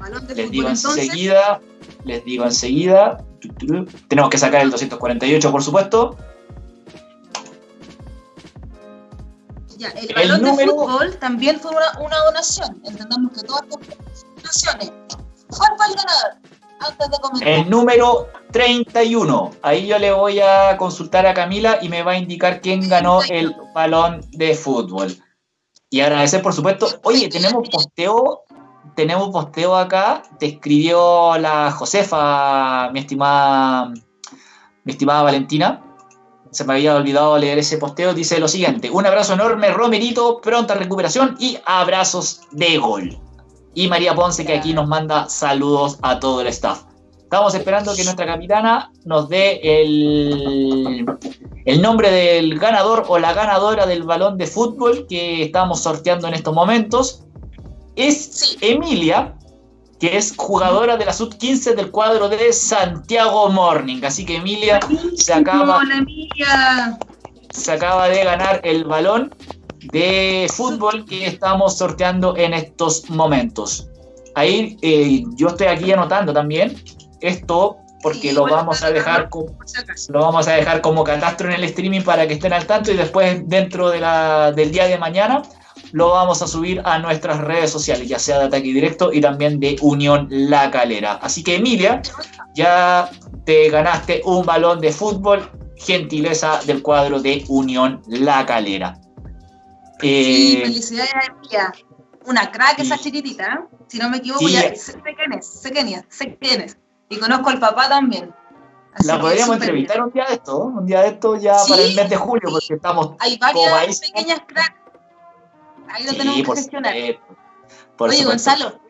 balón de les digo enseguida, les digo enseguida. Tenemos que sacar el 248, por supuesto. Ya, el balón de fútbol también fue una, donación. Entendamos que todas las donaciones. ¿Cuál fue el ganador? Antes de comentar. El número 31. Ahí yo le voy a consultar a Camila y me va a indicar quién ganó el balón de fútbol. Y agradecer, por supuesto. Oye, tenemos posteo. Tenemos posteo acá. Te escribió la Josefa, mi estimada, mi estimada Valentina se me había olvidado leer ese posteo, dice lo siguiente, un abrazo enorme, Romerito, pronta recuperación y abrazos de gol. Y María Ponce que aquí nos manda saludos a todo el staff. Estamos esperando que nuestra capitana nos dé el, el nombre del ganador o la ganadora del balón de fútbol que estamos sorteando en estos momentos. Es Emilia, que es jugadora de la sub-15 del cuadro de Santiago Morning. Así que Emilia se acaba, se acaba de ganar el balón de fútbol que estamos sorteando en estos momentos. Ahí eh, yo estoy aquí anotando también esto porque lo vamos a dejar como, lo vamos a dejar como catastro en el streaming para que estén al tanto y después dentro de la, del día de mañana lo vamos a subir a nuestras redes sociales, ya sea de Ataque Directo y también de Unión La Calera. Así que Emilia, ya te ganaste un balón de fútbol, gentileza del cuadro de Unión La Calera. Sí, eh, felicidades a Emilia. Una crack esa chiquitita, ¿eh? si no me equivoco, ya eh. sé, quién es, sé quién es, sé quién es. Y conozco al papá también. la podríamos entrevistar un día de esto, un día de esto ya para el mes de julio, porque estamos. Hay varias pequeñas cracks Ahí lo tenemos que gestionar. Oye, Gonzalo,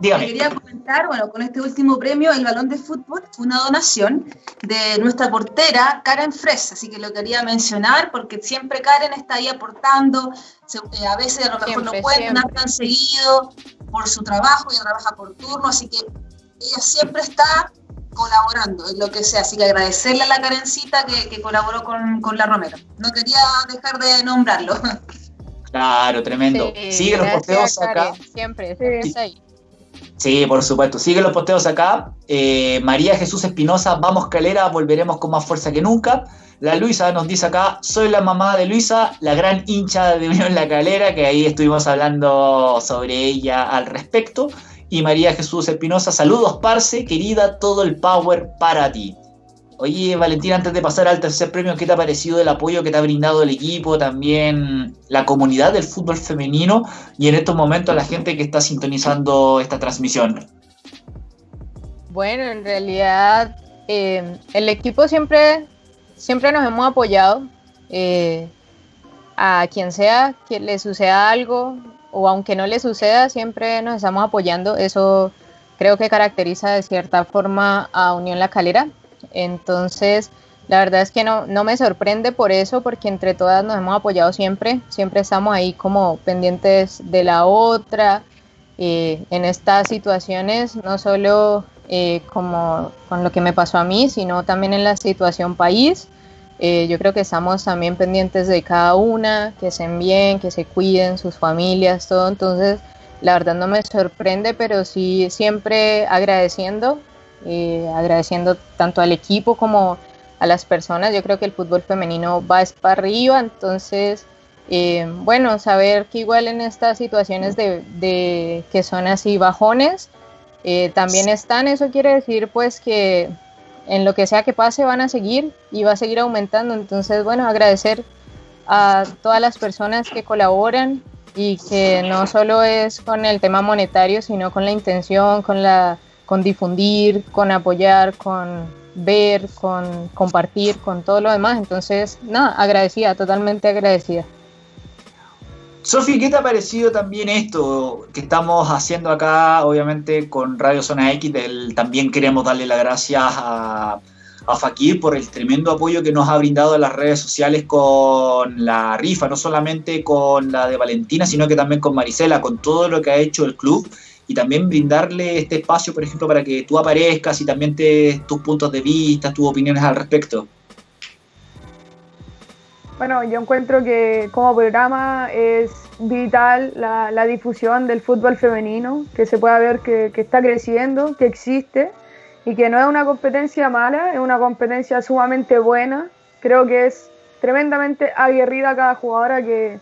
Dígame. quería comentar, bueno, con este último premio, el balón de fútbol, fue una donación de nuestra portera, Karen Fres, así que lo quería mencionar porque siempre Karen está ahí aportando, eh, a veces a lo mejor no puede ganar tan seguido por su trabajo, ella trabaja por turno, así que ella siempre está colaborando en lo que sea, así que agradecerle a la Karencita que, que colaboró con, con la Romero. No quería dejar de nombrarlo. [LAUGHS] Claro, tremendo. Sigue los posteos acá. Siempre, siempre ahí. Sí, por supuesto. Sigue los posteos acá. Eh, María Jesús Espinosa, vamos calera, volveremos con más fuerza que nunca. La Luisa nos dice acá, soy la mamá de Luisa, la gran hincha de Unión La Calera, que ahí estuvimos hablando sobre ella al respecto. Y María Jesús Espinosa, saludos, Parce, querida, todo el power para ti. Oye, Valentina, antes de pasar al tercer premio, ¿qué te ha parecido el apoyo que te ha brindado el equipo, también la comunidad del fútbol femenino y en estos momentos la gente que está sintonizando esta transmisión? Bueno, en realidad eh, el equipo siempre, siempre nos hemos apoyado. Eh, a quien sea que le suceda algo o aunque no le suceda, siempre nos estamos apoyando. Eso creo que caracteriza de cierta forma a Unión La Calera entonces, la verdad es que no, no me sorprende por eso, porque entre todas nos hemos apoyado siempre, siempre estamos ahí como pendientes de la otra. Eh, en estas situaciones, no solo eh, como con lo que me pasó a mí, sino también en la situación país. Eh, yo creo que estamos también pendientes de cada una, que estén bien, que se cuiden, sus familias, todo. Entonces, la verdad no me sorprende, pero sí siempre agradeciendo eh, agradeciendo tanto al equipo como a las personas. Yo creo que el fútbol femenino va para arriba, entonces, eh, bueno, saber que igual en estas situaciones de, que son así bajones, eh, también están, eso quiere decir pues que en lo que sea que pase van a seguir y va a seguir aumentando. Entonces, bueno, agradecer a todas las personas que colaboran y que no solo es con el tema monetario, sino con la intención, con la con difundir, con apoyar, con ver, con compartir, con todo lo demás. Entonces, nada, agradecida, totalmente agradecida. Sofi, ¿qué te ha parecido también esto que estamos haciendo acá, obviamente con Radio Zona X? también queremos darle las gracias a, a Fakir por el tremendo apoyo que nos ha brindado en las redes sociales con la rifa, no solamente con la de Valentina, sino que también con Marisela, con todo lo que ha hecho el club y también brindarle este espacio, por ejemplo, para que tú aparezcas y también te tus puntos de vista, tus opiniones al respecto. Bueno, yo encuentro que como programa es vital la, difusión del fútbol femenino, que se pueda ver que, que, está creciendo, que existe y que no es una competencia mala, es una competencia sumamente buena. Creo que es tremendamente aguerrida cada jugadora que,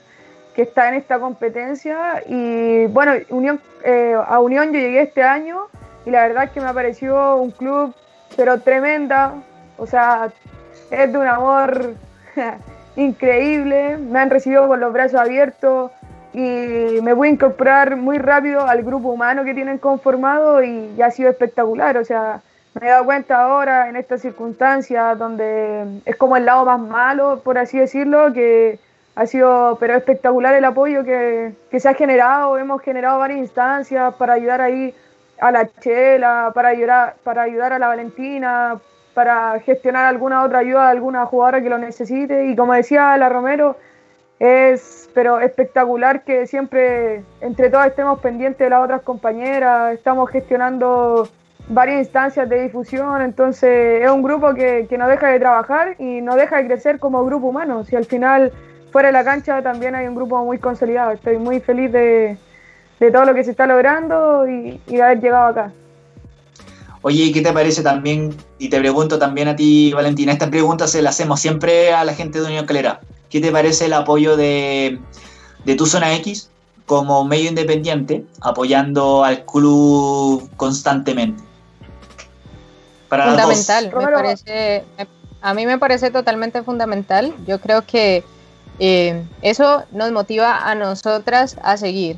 que está en esta competencia. Y bueno, Unión, eh, a Unión yo llegué este año y la verdad es que me pareció un club, pero tremenda. O sea, es de un amor [LAUGHS] increíble. Me han recibido con los brazos abiertos y me voy a incorporar muy rápido al grupo humano que tienen conformado y, ya ha sido espectacular. O sea, me he dado cuenta ahora en estas circunstancias donde es como el lado más malo, por así decirlo, que ha sido pero espectacular el apoyo que, que se ha generado. Hemos generado varias instancias para ayudar ahí a la Chela, para ayudar, para ayudar a la Valentina, para gestionar alguna otra ayuda de alguna jugadora que lo necesite. Y como decía la Romero, es pero espectacular que siempre entre todas estemos pendientes de las otras compañeras, estamos gestionando varias instancias de difusión, entonces es un grupo que, que no deja de trabajar y no deja de crecer como grupo humano. Si al final fuera de la cancha también hay un grupo muy consolidado, estoy muy feliz de, de todo lo que se está logrando y, y de haber llegado acá. Oye, ¿qué te parece también? Y te pregunto también a ti, Valentina, esta pregunta se la hacemos siempre a la gente de Unión Calera. ¿Qué te parece el apoyo de, de tu zona X como medio independiente, apoyando al club constantemente? fundamental, me parece, a mí me parece totalmente fundamental. Yo creo que eh, eso nos motiva a nosotras a seguir.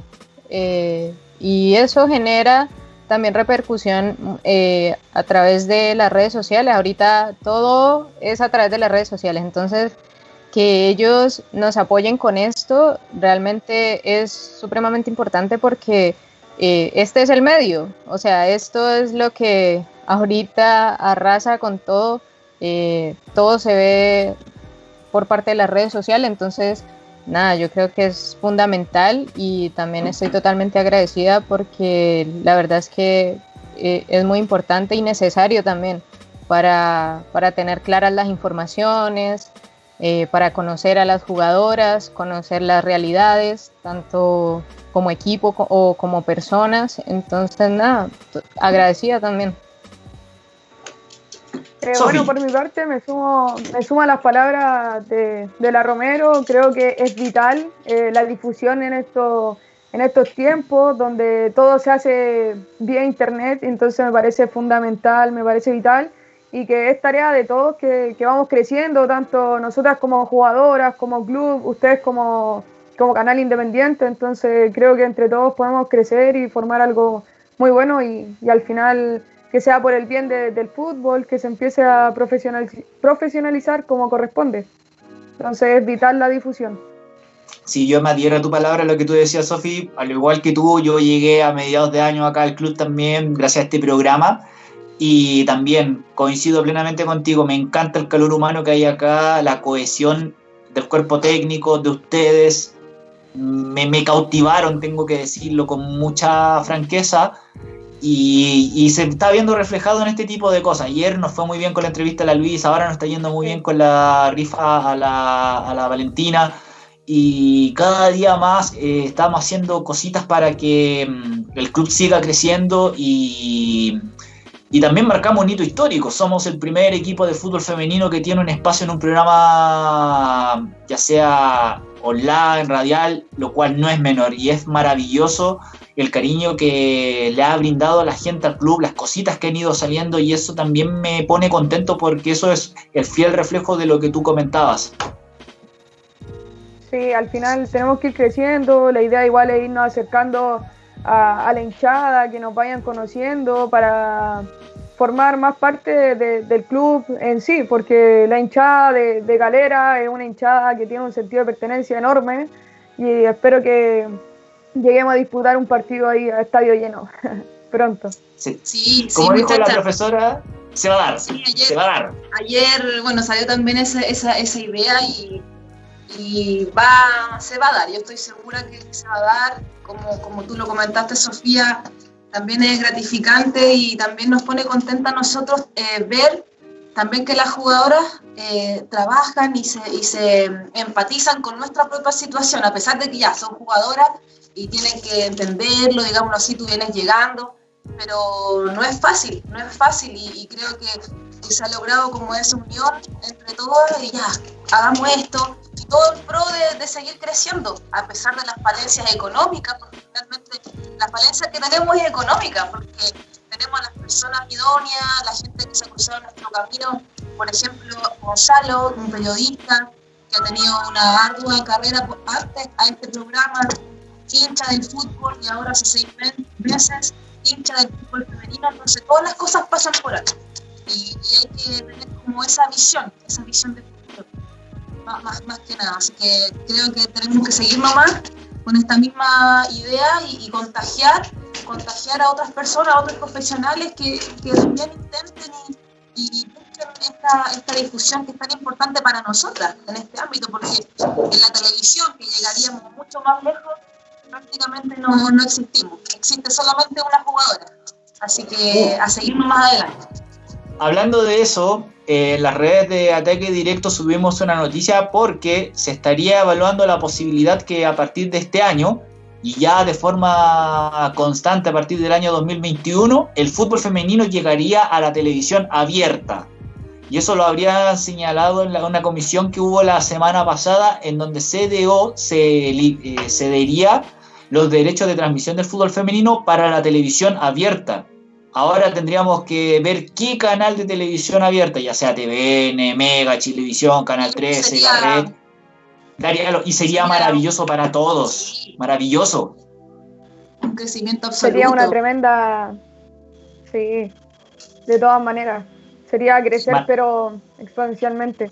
Eh, y eso genera también repercusión eh, a través de las redes sociales. Ahorita todo es a través de las redes sociales. Entonces, que ellos nos apoyen con esto realmente es supremamente importante porque este es el medio, o sea, esto es lo que ahorita arrasa con todo, todo se ve por parte de las redes sociales, entonces nada, yo creo que es fundamental y también estoy totalmente agradecida porque la verdad es que eh, es muy importante y necesario también para, para tener claras las informaciones, eh, para conocer a las jugadoras, conocer las realidades, tanto como equipo o como personas. Entonces, nada, agradecida también. Eh, bueno, por mi parte me sumo, me sumo a las palabras de, la Romero. Creo que es vital eh, la difusión en, esto, en estos tiempos donde todo se hace vía internet. Entonces me parece fundamental, me parece vital y que es tarea de todos que, vamos creciendo, tanto nosotras como jugadoras, como club, ustedes como, como canal independiente, entonces creo que entre todos podemos crecer y formar algo muy bueno y, al final que sea por el bien del fútbol, que se empiece a profesionalizar como corresponde. Entonces es vital la difusión. Si yo me adhiero a tu palabra, lo que tú decías, Sofi, al igual que tú, yo llegué a mediados de año acá al club también gracias a este programa. Y también coincido plenamente contigo, me encanta el calor humano que hay acá, la cohesión del cuerpo técnico, de ustedes, me, cautivaron, tengo que decirlo con mucha franqueza, y, se está viendo reflejado en este tipo de cosas. Ayer nos fue muy bien con la entrevista a la Luisa, ahora nos está yendo muy bien con la rifa a la, a la Valentina, y cada día más eh, estamos haciendo cositas para que mm, el club siga creciendo y y también marcamos un hito histórico. Somos el primer equipo de fútbol femenino que tiene un espacio en un programa, ya sea online, radial, lo cual no es menor. Y es maravilloso el cariño que le ha brindado a la gente al club, las cositas que han ido saliendo. Y eso también me pone contento porque eso es el fiel reflejo de lo que tú comentabas. Sí, al final tenemos que ir creciendo. La idea igual es irnos acercando a, la hinchada, que nos vayan conociendo para formar más parte del club en sí, porque la hinchada de, de, Galera es una hinchada que tiene un sentido de pertenencia enorme y espero que lleguemos a disputar un partido ahí a estadio lleno [LAUGHS] pronto. Sí, como dijo la profesora, se va a dar, ayer, se va a dar. Ayer, bueno, salió también esa, esa, esa idea y, y va, se va a dar, yo estoy segura que se va a dar. Como, como tú lo comentaste, Sofía, también es gratificante y también nos pone contenta a nosotros eh, ver también que las jugadoras eh, trabajan y se, y se empatizan con nuestra propia situación, a pesar de que ya son jugadoras y tienen que entenderlo, digamos así, tú vienes llegando, pero no es fácil, no es fácil y, creo que, se ha logrado como esa unión entre todos y ya, hagamos esto, todo en pro de, seguir creciendo, a pesar de las falencias económicas, porque realmente la falencia que tenemos es económica, porque tenemos a las personas idóneas, la gente que se cruzado en nuestro camino, por ejemplo, Gonzalo, un periodista que ha tenido una ardua carrera antes a este programa, hincha del fútbol y ahora hace seis meses hincha del fútbol femenino, entonces todas las cosas pasan por aquí. Y, hay que tener como esa visión, esa visión de más, que nada. Así que creo que tenemos que seguir nomás con esta misma idea y, contagiar, contagiar a otras personas, a otros profesionales que, también intenten y, busquen esta, esta difusión que es tan importante para nosotras en este ámbito, porque en la televisión, que llegaríamos mucho más lejos, prácticamente no, no existimos. Existe solamente una jugadora. Así que a seguir más adelante. Hablando de eso, en las redes de ataque directo subimos una noticia porque se estaría evaluando la posibilidad que a partir de este año y ya de forma constante a partir del año 2021, el fútbol femenino llegaría a la televisión abierta. Y eso lo habría señalado en una comisión que hubo la semana pasada en donde CDO se eh, cedería los derechos de transmisión del fútbol femenino para la televisión abierta. Ahora tendríamos que ver qué canal de televisión abierta, ya sea TVN, Mega, Chilevisión, Canal 13, la red. y sería maravilloso para todos. Maravilloso. Un crecimiento absoluto. Sería una tremenda. Sí, de todas maneras. Sería crecer, pero exponencialmente.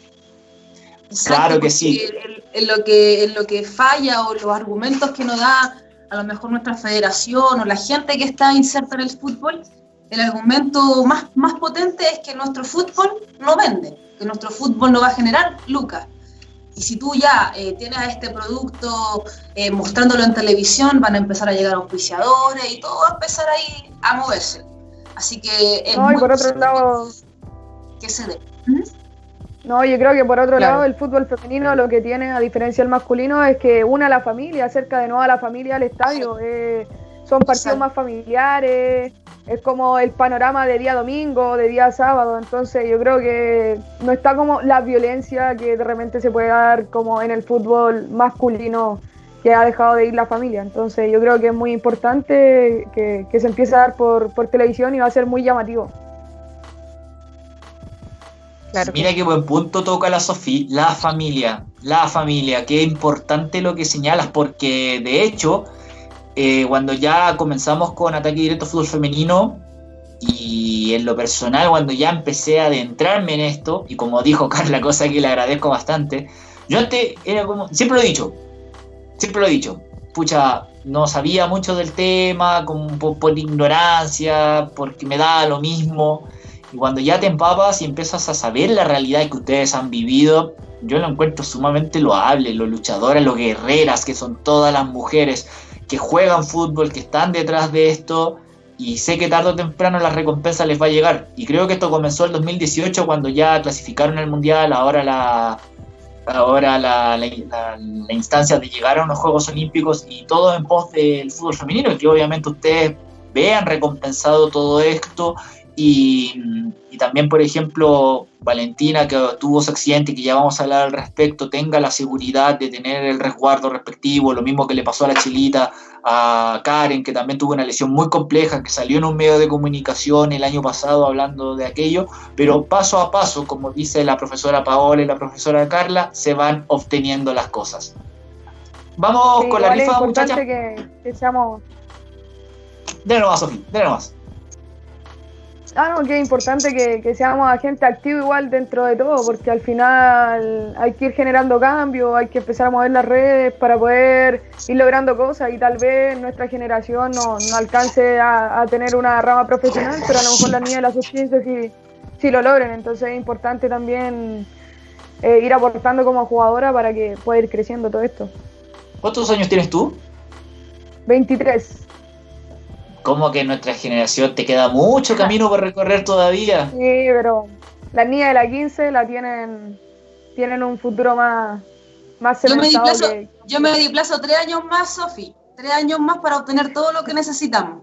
claro que sí. En, lo que, en lo que falla o los argumentos que nos da a lo mejor nuestra federación o la gente que está inserta en el fútbol, el argumento más, más potente es que nuestro fútbol no vende, que nuestro fútbol no va a generar lucas. Y si tú ya eh, tienes a este producto eh, mostrándolo en televisión, van a empezar a llegar auspiciadores y todo va a empezar ahí a moverse. Así que es no, y por otro lado que se dé. No, yo creo que por otro lado el fútbol femenino lo que tiene, a diferencia del masculino, es que une a la familia, acerca de nuevo a la familia al estadio. Eh, son partidos más familiares, es como el panorama de día domingo, de día sábado. Entonces yo creo que no está como la violencia que de repente se puede dar como en el fútbol masculino que ha dejado de ir la familia. Entonces yo creo que es muy importante que, se empiece a dar por, por televisión y va a ser muy llamativo. Mira qué buen punto toca la Sofía, la familia, la familia, qué importante lo que señalas, porque de hecho, eh, cuando ya comenzamos con Ataque Directo Fútbol Femenino, y en lo personal, cuando ya empecé a adentrarme en esto, y como dijo [LAUGHS] Carla, cosa que le agradezco bastante, yo antes era como, siempre lo he dicho, siempre lo he dicho, pucha, no sabía mucho del tema, como por, ignorancia, porque me da lo mismo y cuando ya te empapas y empiezas a saber la realidad que ustedes han vivido, yo lo encuentro sumamente loable, los luchadores, los guerreras, que son todas las mujeres que juegan fútbol, que están detrás de esto, y sé que tarde o temprano la recompensa les va a llegar. Y creo que esto comenzó el 2018 cuando ya clasificaron el Mundial, ahora la, ahora la, instancia de llegar a unos Juegos Olímpicos y todo en pos del fútbol femenino, que obviamente ustedes vean recompensado todo esto y, también, por ejemplo, Valentina, que tuvo ese accidente, que ya vamos a hablar al respecto, tenga la seguridad de tener el resguardo respectivo, lo mismo que le pasó a la Chilita, a Karen, que también tuvo una lesión muy compleja, que salió en un medio de comunicación el año pasado hablando de aquello, pero paso a paso, como dice la profesora Paola y la profesora Carla, se van obteniendo las cosas. Vamos con la rifa, muchachas. Que, que seamos... Dale nomás, Sofía, dale nomás. Ah, no, que es importante que, seamos agente activo igual dentro de todo, porque al final hay que ir generando cambios, hay que empezar a mover las redes para poder ir logrando cosas y tal vez nuestra generación no, alcance a, tener una rama profesional, pero a lo mejor las niñas de la sub-15 sí, sí, lo logren. Entonces es importante también eh, ir aportando como jugadora para que pueda ir creciendo todo esto. ¿Cuántos años tienes tú? 23 como que nuestra generación te queda mucho camino por recorrer todavía. Sí, pero las niñas de la 15 la tienen tienen un futuro más más yo me, di plazo, yo me di plazo tres años más, Sofi, tres años más para obtener todo lo que necesitamos.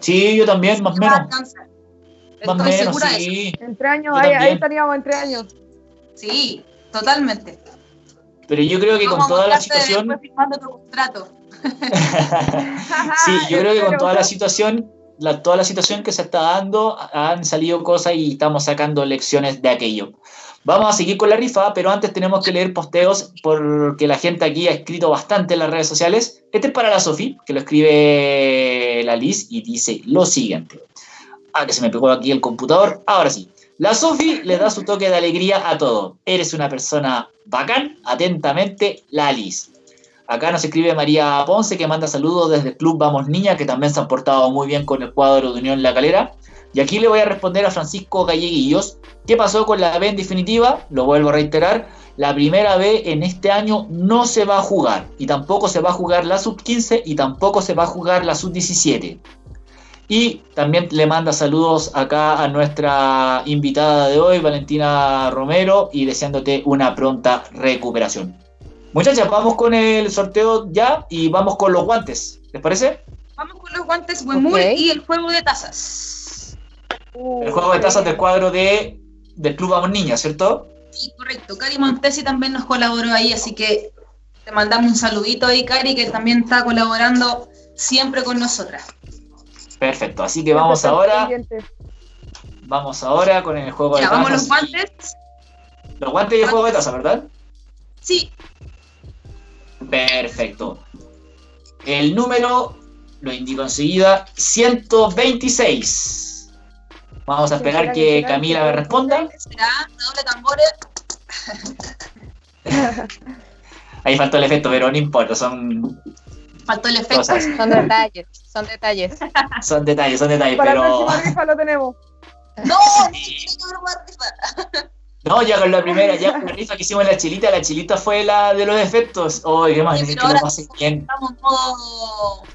Sí, yo también, más o menos. Más o menos, sí. En tres años, ahí, ahí, estaríamos en tres años. Sí, totalmente. Pero yo creo que con toda la situación... después firmando tu contrato. Sí, yo creo que con toda la situación, la, toda la situación que se está dando, han salido cosas y estamos sacando lecciones de aquello. Vamos a seguir con la rifa, pero antes tenemos que leer posteos porque la gente aquí ha escrito bastante en las redes sociales. Este es para la Sofi, que lo escribe la Liz y dice lo siguiente. Ah, que se me pegó aquí el computador. Ahora sí. La Sofi le da su toque de alegría a todo. Eres una persona bacán. Atentamente, la Liz. Acá nos escribe María Ponce que manda saludos desde el Club Vamos Niña, que también se han portado muy bien con el cuadro de Unión La Calera. Y aquí le voy a responder a Francisco Galleguillos. ¿Qué pasó con la B en definitiva? Lo vuelvo a reiterar. La primera B en este año no se va a jugar. Y tampoco se va a jugar la sub-15 y tampoco se va a jugar la sub-17. Y también le manda saludos acá a nuestra invitada de hoy, Valentina Romero, y deseándote una pronta recuperación. Muchachas, vamos con el sorteo ya y vamos con los guantes. ¿Les parece? Vamos con los guantes Wemul Ok. y el juego de tazas. El juego de tazas del cuadro de, del Club Vamos Niña, ¿cierto? Sí, correcto. Cari Montesi también nos colaboró ahí, así que te mandamos un saludito ahí, Cari, que también está colaborando siempre con nosotras. Perfecto, así que vamos ahora, vamos ahora con el juego de Ya, tazas. vamos los guantes. Los guantes y el juego de tazas, ¿verdad? Sí, Perfecto. El número, lo indico enseguida, 126. Vamos a esperar que Camila me responda. será doble tambores. Ahí faltó el efecto, pero no importa, son, Faltó el efecto. cosas, Son detalles, son detalles. son detalles, son detalles, Para la pero próxima rifa lo tenemos. No, no que no, ya con la primera, ya con la rifa que hicimos en la chilita, la chilita fue la de los efectos. Oh, qué más, Sí, que lo pasen bien.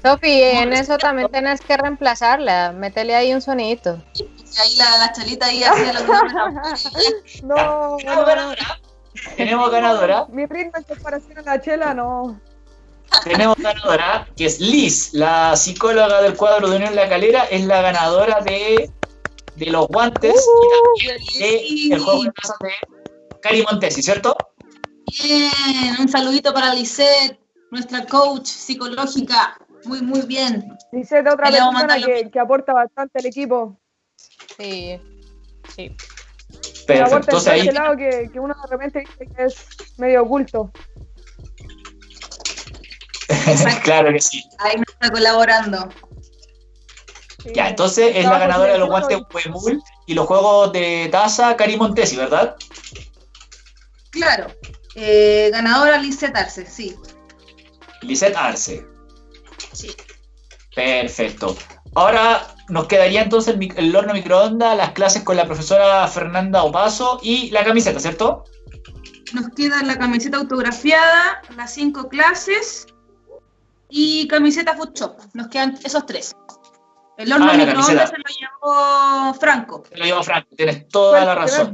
Sofi, en eso también tenés que reemplazarla. Métele ahí un sonidito. Y ahí la, la chalita ahí hacía los doble tambores. No, Tenemos no, ganadora. Tenemos ganadora. Mi ritmo en comparación a la chela, no. Tenemos ganadora, que es Liz, la psicóloga del cuadro de Unión La Calera, es la ganadora de, de los guantes y también de el juego de tazas de Cari Montesi, ¿cierto? Bien, un saludito para Lisette, nuestra coach psicológica. Muy, muy bien. De otra persona que, que aporta bastante al equipo. Sí, sí. Perfecto. aporta Entonces en ahí, ese lado que, que uno de repente dice que es medio oculto. [LAUGHS] claro que sí. Ahí nos está colaborando. Sí. Ya, entonces es la ganadora de los guantes Huemul y los juegos de taza Cari Montesi, ¿verdad? Claro. Eh, ganadora Lisette Arce, sí. Lisette Arce. sí. Perfecto. Ahora nos quedaría entonces el, el horno microondas, las clases con la profesora Fernanda Opaso y la camiseta, ¿cierto? Nos queda la camiseta autografiada, las cinco clases y camiseta Food Shop. Nos quedan esos tres. El horno Ah, microondas se lo llevó Franco. Te lo llevo Franco, tienes toda la razón.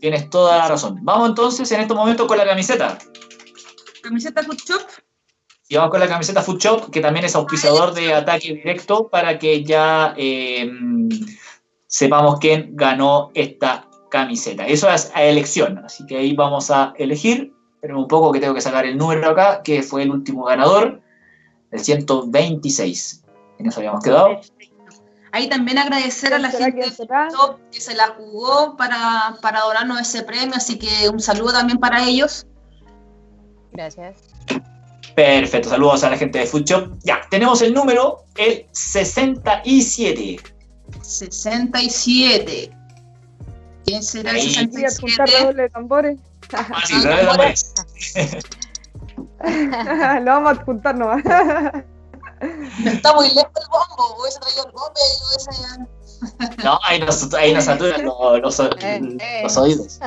Tienes toda la razón. Vamos entonces en estos momentos con la camiseta. Camiseta Food Shop. Y vamos con la camiseta Food Shop, que también es auspiciador de ataque directo, para que ya eh, sepamos quién ganó esta camiseta. Eso es a elección, así que ahí vamos a elegir. Esperen un poco que tengo que sacar el número acá, que fue el último ganador, el 126. En eso habíamos quedado. Ahí también agradecer a la ¿Será gente de que se la jugó para, para donarnos ese premio, así que un saludo también para ellos. Gracias. Perfecto, saludos a la gente de Food Shop. Ya, tenemos el número, el 67. 67. ¿Quién será el Ahí. Quería juntar 67? redoble de tambores. Ah, sí, René Tambores. [LAUGHS] [LAUGHS] Lo vamos a adjuntar nomás. Está muy lejos el bombo, hubiese traído el bombo y hubiese... No, ahí nos, ahí nos saturan los, los- Eh, eh. los oídos.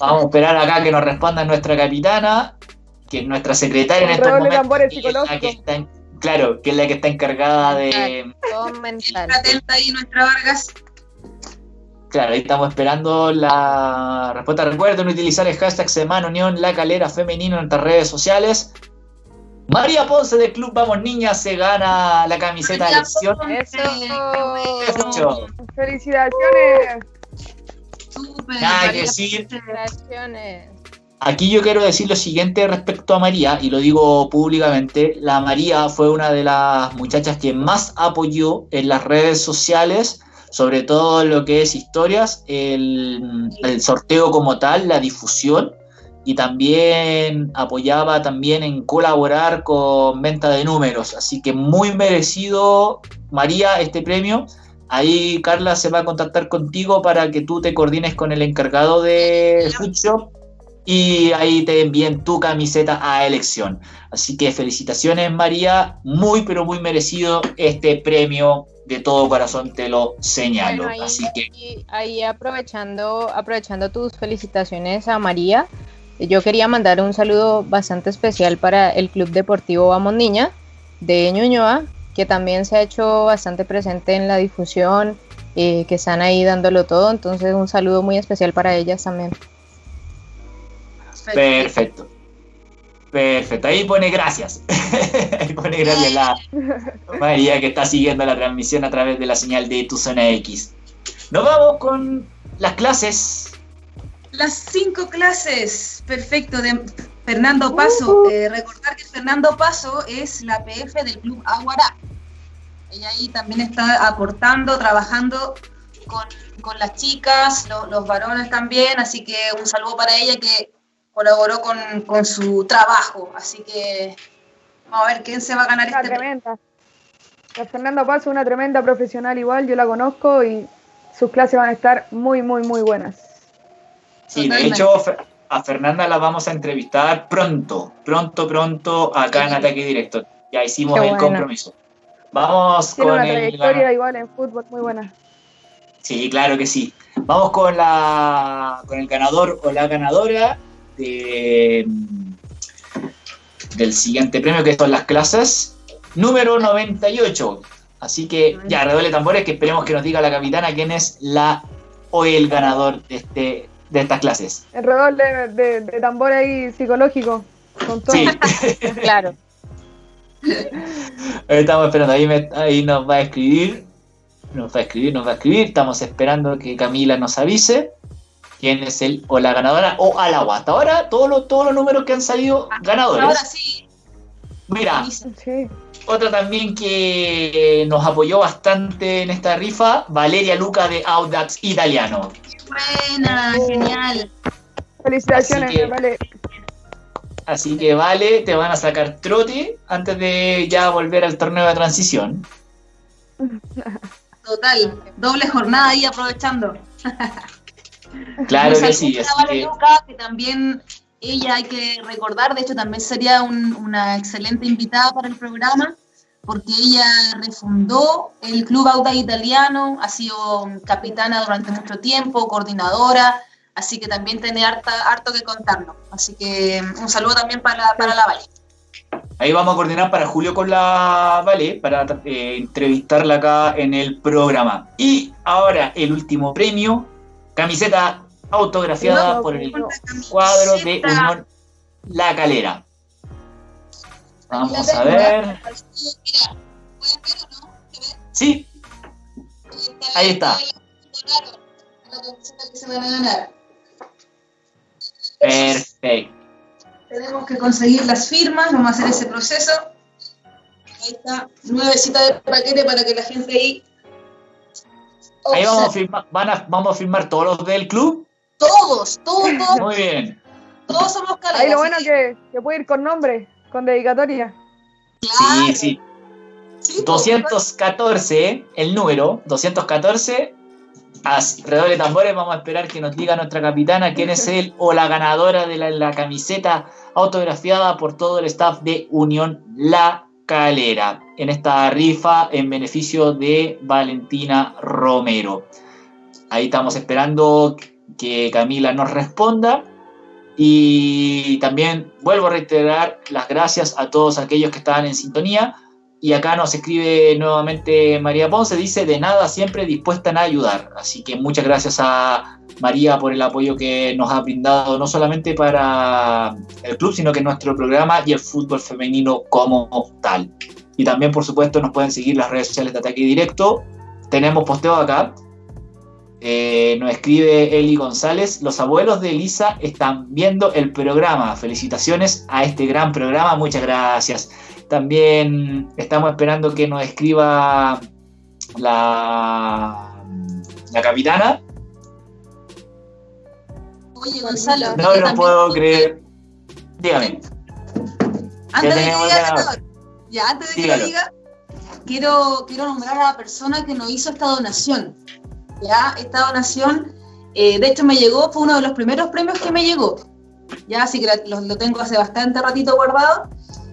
Vamos a esperar acá que nos responda nuestra capitana, que es nuestra secretaria en estos momentos. tambores que es la que psicológico. está en- claro, que es la que está encargada de. Mental. atenta ahí nuestra Vargas. Claro, ahí estamos esperando la respuesta. Recuerden utilizar el hashtag Semana Unión La Calera Femenino en nuestras redes sociales. María Ponce del Club Vamos Niñas se gana la camiseta de elección. Eso. Felicitaciones. Súper, Nada que María decir. Ponce. Felicitaciones. Aquí yo quiero decir lo siguiente respecto a María, y lo digo públicamente, la María fue una de las muchachas que más apoyó en las redes sociales, sobre todo lo que es historias, el, el sorteo como tal, la difusión, y también apoyaba también en colaborar con venta de números. Así que muy merecido, María, este premio. Ahí Carla se va a contactar contigo para que tú te coordines con el encargado de Foodshop y ahí te envíen tu camiseta a elección. Así que felicitaciones María, muy pero muy merecido este premio de todo corazón te lo señalo. ahí, Así que ahí aprovechando, aprovechando tus felicitaciones a María, yo quería mandar un saludo bastante especial para el Club Deportivo Vamos Niña de Ñuñoa, que también se ha hecho bastante presente en la difusión, eh, que están ahí dándolo todo. Entonces, un saludo muy especial para ellas también. perfecto. Perfecto, ahí pone gracias. [LAUGHS] ahí pone gracias la María que está siguiendo la transmisión a través de la señal de tu zona X. Nos vamos con las clases. Las cinco clases, perfecto, de Fernando Paso. Eh, recordar que Fernando Paso es la PF del Club Aguará. Ella ahí también está aportando, trabajando con, con las chicas, lo- los varones también, así que un saludo para ella que colaboró con, con su trabajo. Así que vamos a ver quién se va a ganar Una este tremenda. La Fernanda Paso, una tremenda profesional igual, yo la conozco y sus clases van a estar muy, muy, muy buenas. Sí, de hecho, a Fernanda la vamos a entrevistar pronto, pronto, pronto, acá en. Ataque Directo. Ya hicimos Qué el compromiso. Vamos Tiene con una el trayectoria igual en fútbol muy buena. Sí, claro que sí. Vamos con la con el ganador o la ganadora de, del siguiente premio, que son las clases número 98. Así que ya, redoble tambores, que esperemos que nos diga la capitana quién es la o el ganador de este de estas clases. El redoble de, de, de tambor ahí psicológico, con todo. Sí, [LAUGHS] Claro. [LAUGHS] estamos esperando, ahí, me- ahí nos va a escribir, nos va a escribir, nos va a escribir, estamos esperando que Camila nos avise quién es el o la ganadora o al agua. Hasta ahora todos los, todos los números que han salido ganadores. Ahora sí. Mira. Sí. otra también que nos apoyó bastante en esta rifa, Valeria Luca de Audax Italiano. Buena, genial. Felicitaciones, Así que- vale. Así que vale, te van a sacar trote antes de ya volver al torneo de transición. [LAUGHS] Total. Doble jornada ahí aprovechando. [LAUGHS] Claro que sí, así Vale que Luca, que también ella hay que recordar, de hecho también sería un- una excelente invitada para el programa, porque ella refundó el Club Auda Italiano, ha sido capitana durante mucho tiempo, coordinadora, así que también tiene harta- harto que contarnos. Así que un saludo también para, para la Vale. ahí vamos a coordinar para Julio con la Vale para eh, entrevistarla acá en el programa. Y ahora el último premio, camiseta autografiada No, por el no. cuadro de. Unión La Calera. Vamos a ver. Mira, ¿pueden ver o no? ¿Se ve? Sí, Ahí está. Perfecto. Tenemos que conseguir las firmas, vamos a hacer ese proceso. Ahí está, nuevecita de paquete para que la gente ahí. Ahí vamos a firmar, van a, vamos a firmar todos los del club. Todos, todos, todos, Muy bien. todos somos caleras. Ahí lo bueno que, que puede ir con nombre, con dedicatoria. claro, Sí, sí. sí, 214, el número, 214. Así, redoble de tambores, vamos a esperar que nos diga nuestra capitana quién es él o la ganadora de la, la camiseta autografiada por todo el staff de Unión La Calera en esta rifa en beneficio de Valentina Romero. Ahí estamos esperando que Camila nos responda. Y también vuelvo a reiterar las gracias a todos aquellos que estaban en sintonía. Y acá nos escribe nuevamente María Ponce, dice, de nada, siempre dispuesta a ayudar. Así que muchas gracias a María por el apoyo que nos ha brindado, no solamente para el club, sino que nuestro programa y el fútbol femenino como tal. Y también, por supuesto, nos pueden seguir las redes sociales de Ataque Directo. Tenemos posteo acá. Eh, nos escribe Eli González, los abuelos de Elisa están viendo el programa. Felicitaciones a este gran programa, muchas gracias. También estamos esperando que nos escriba la, la capitana. Oye, Gonzalo. No lo puedo creer. Dígame. Antes de que diga, ya, antes de que diga, quiero, quiero nombrar a la persona que nos hizo esta donación. Ya, esta donación, eh, de hecho me llegó, fue uno de los primeros premios que me llegó. Ya, así que lo, lo tengo hace bastante ratito guardado.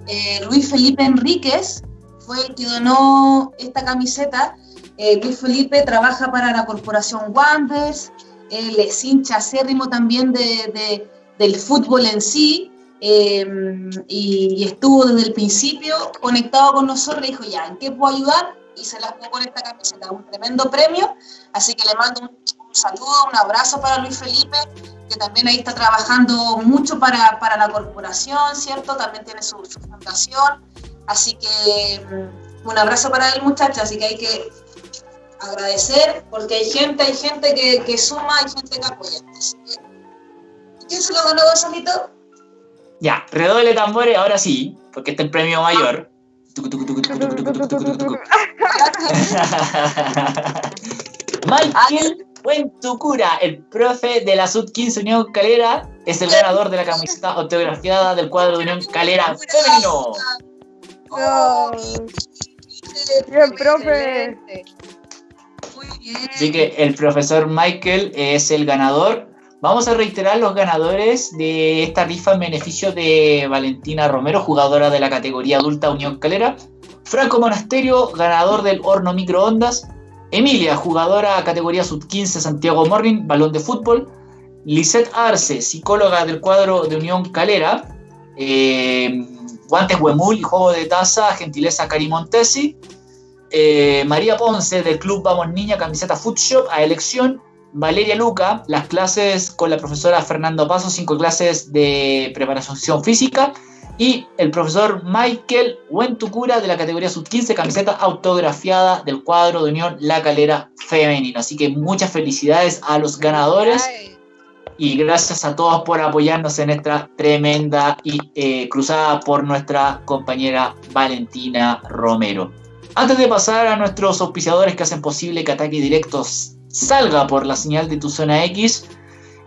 Eh, Luis Felipe Enríquez fue el que donó esta camiseta. Eh, Luis Felipe trabaja para la corporación Wanderers, él es hincha acérrimo también de, del fútbol en sí, y, estuvo desde el principio conectado con nosotros y dijo, ya, ¿en qué puedo ayudar? Y se las jugó con esta camiseta, un tremendo premio, así que le mando un, saludo, un abrazo para Luis Felipe, que también ahí está trabajando mucho para, para la corporación, ¿cierto? También tiene su, fundación, así que mm, un abrazo para el muchacho, así que hay que agradecer, porque hay gente, hay gente que, que suma, hay gente que apoya. ¿Quién se lo ganó, Gonzalito? Ya, redoble tambores, ahora sí, porque este es el premio mayor. Michael Buentucura, el profe de la Sub-15 Unión Calera, es el ganador de la camiseta autografiada del cuadro de Unión Calera femenino. Bien, profe. Muy bien. Así que el profesor Michael es el ganador. Vamos a reiterar los ganadores de esta rifa en beneficio de Valentina Romero, jugadora de la categoría adulta Unión Calera. Franco Monasterio, ganador del horno microondas. Emilia, jugadora categoría sub-15 Santiago Morning, balón de fútbol. Lisette Arce, psicóloga del cuadro de Unión Calera. Eh, guantes Huemul juego de taza, gentileza Cari Montesi. Eh, María Ponce del Club Vamos Niña, camiseta Food Shop a elección. Valeria Luca, las clases con la profesora Fernando Paso, cinco clases de preparación física. Y el profesor Michael Wentucura de la categoría sub-15, camiseta autografiada del cuadro de Unión La Calera Femenino. Así que muchas felicidades a los ganadores y gracias a todos por apoyarnos en esta tremenda y eh, cruzada por nuestra compañera Valentina Romero. Antes de pasar a nuestros auspiciadores que hacen posible que Ataque Directo salga por la señal de tu zona X,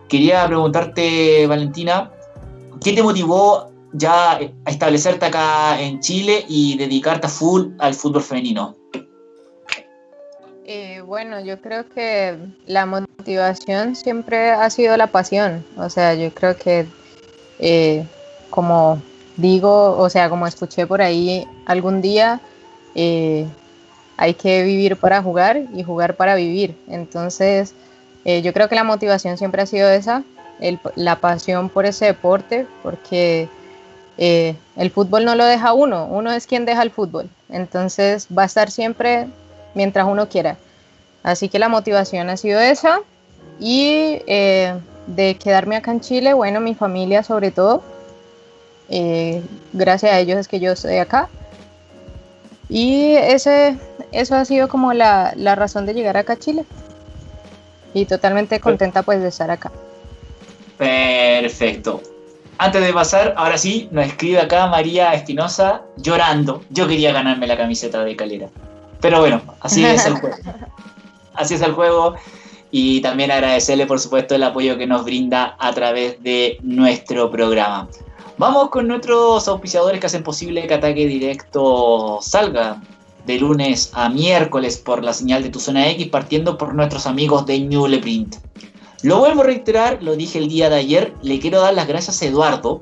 quería preguntarte, Valentina, ¿qué te motivó ya a establecerte acá en Chile y dedicarte a full al fútbol femenino? Eh, bueno, yo creo que la motivación siempre ha sido la pasión. O sea, yo creo que eh, como digo, o sea, como escuché por ahí algún día, eh, hay que vivir para jugar y jugar para vivir. Entonces, eh, yo creo que la motivación siempre ha sido esa, la pasión por ese deporte, porque eh, el fútbol no lo deja uno, uno es quien deja el fútbol. Entonces, va a estar siempre mientras uno quiera. Así que la motivación ha sido esa. Y eh, de quedarme acá en Chile, bueno, mi familia sobre todo. gracias a ellos es que yo estoy acá. Y ese, eso ha sido como la, la razón de llegar acá a Chile. Y totalmente contenta pues de estar acá. Perfecto. Antes de pasar, ahora sí, nos escribe acá María Espinosa llorando. Yo quería ganarme la camiseta de Calera. Pero bueno, así es el juego. [LAUGHS] Así es el juego. Y también agradecerle, por supuesto, el apoyo que nos brinda a través de nuestro programa. Vamos con nuestros auspiciadores que hacen posible que Ataque Directo salga de lunes a miércoles por la señal de tu zona X, partiendo por nuestros amigos de Ñuleprint. Lo vuelvo a reiterar, lo dije el día de ayer, le quiero dar las gracias a Eduardo.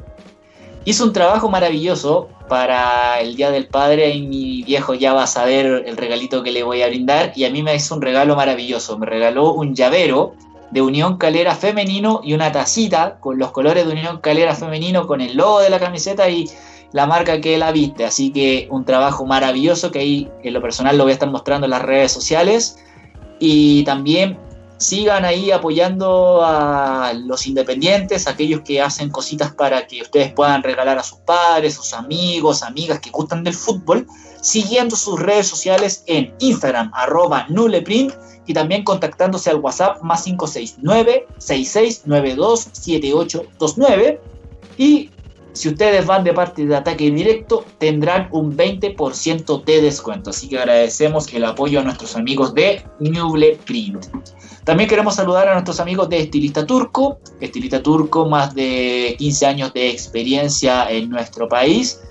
Hizo un trabajo maravilloso para el Día del Padre y mi viejo ya va a saber el regalito que le voy a brindar y a mí me hizo un regalo maravilloso. Me regaló un llavero de Unión Calera Femenino y una tacita con los colores de Unión Calera Femenino con el logo de la camiseta y la marca que la viste. Así que un trabajo maravilloso que ahí en lo personal lo voy a estar mostrando en las redes sociales. Y también sigan ahí apoyando a los independientes, aquellos que hacen cositas para que ustedes puedan regalar a sus padres, sus amigos, amigas que gustan del fútbol, siguiendo sus redes sociales en Instagram, arroba nuleprint, y también contactándose al WhatsApp más 569-6692-7829. Y si ustedes van de parte de ataque directo, tendrán un 20% de descuento. Así que agradecemos el apoyo a nuestros amigos de Nuble Print. También queremos saludar a nuestros amigos de Estilista Turco. Estilista Turco, más de 15 años de experiencia en nuestro país.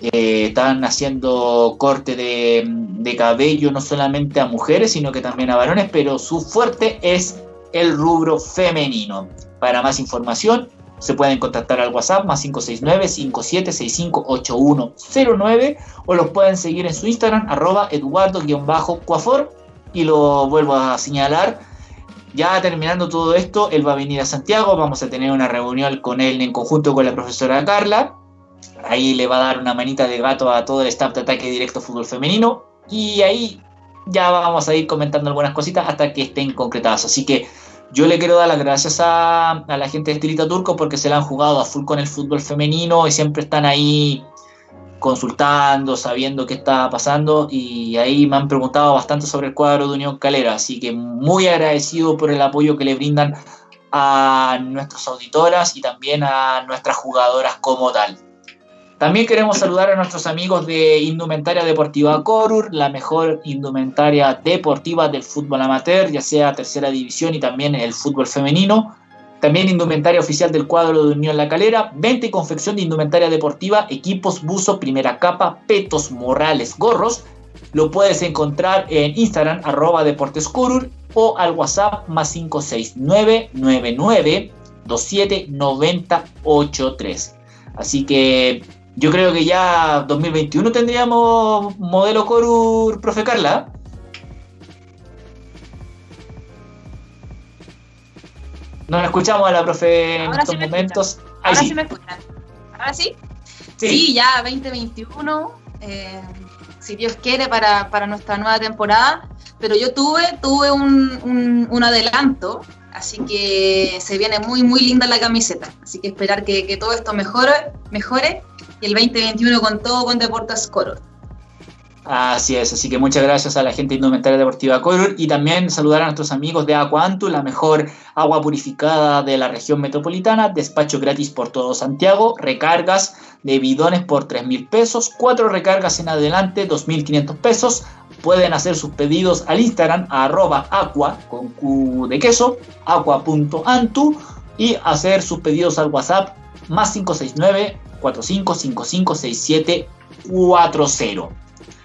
Eh, están haciendo corte de, de, cabello no solamente a mujeres, sino que también a varones, pero su fuerte es el rubro femenino. Para más información, se pueden contactar al WhatsApp más 569-5765-8109 o los pueden seguir en su Instagram, arroba eduardo-cuafor. Y lo vuelvo a señalar, ya terminando todo esto, él va a venir a Santiago, vamos a tener una reunión con él en conjunto con la profesora Carla. Ahí le va a dar una manita de gato a todo el staff de ataque directo fútbol femenino. Y ahí ya vamos a ir comentando algunas cositas hasta que estén concretadas. Así que yo le quiero dar las gracias a, la gente de Estilita Turco porque se la han jugado a full con el fútbol femenino y siempre están ahí consultando, sabiendo qué está pasando y ahí me han preguntado bastante sobre el cuadro de Unión Calera, así que muy agradecido por el apoyo que le brindan a nuestras auditoras y también a nuestras jugadoras como tal. También queremos saludar a nuestros amigos de Indumentaria Deportiva Corur, la mejor indumentaria deportiva del fútbol amateur, ya sea tercera división y también el fútbol femenino. También indumentaria oficial del cuadro de Unión La Calera, venta y confección de indumentaria deportiva, equipos, buzo, primera capa, petos, morales, gorros. Lo puedes encontrar en Instagram, arroba deportescurur, o al WhatsApp más 56999 279083. Así que yo creo que ya 2021 tendríamos modelo Corur, profe Carla. No la escuchamos a la profe en estos momentos. Ahora sí. me escuchan. ¿Ahora sí? Sí, ya 2021. Eh, si Dios quiere, para, para, nuestra nueva temporada. Pero yo tuve, tuve un, un, un, adelanto, así que se viene muy, muy linda la camiseta. Así que esperar que, que todo esto mejore, mejore y el 2021 con todo con Deportes Coro. Así es, así que muchas gracias a la gente Indumentaria Deportiva Color y también saludar a nuestros amigos de Aquantu, la mejor agua purificada de la región metropolitana, despacho gratis por todo Santiago, recargas de bidones por 3 mil pesos, cuatro recargas en adelante, 2.500 pesos. Pueden hacer sus pedidos al Instagram a arroba aqua con Q de queso, aqua.antu y hacer sus pedidos al WhatsApp más 569 45556740.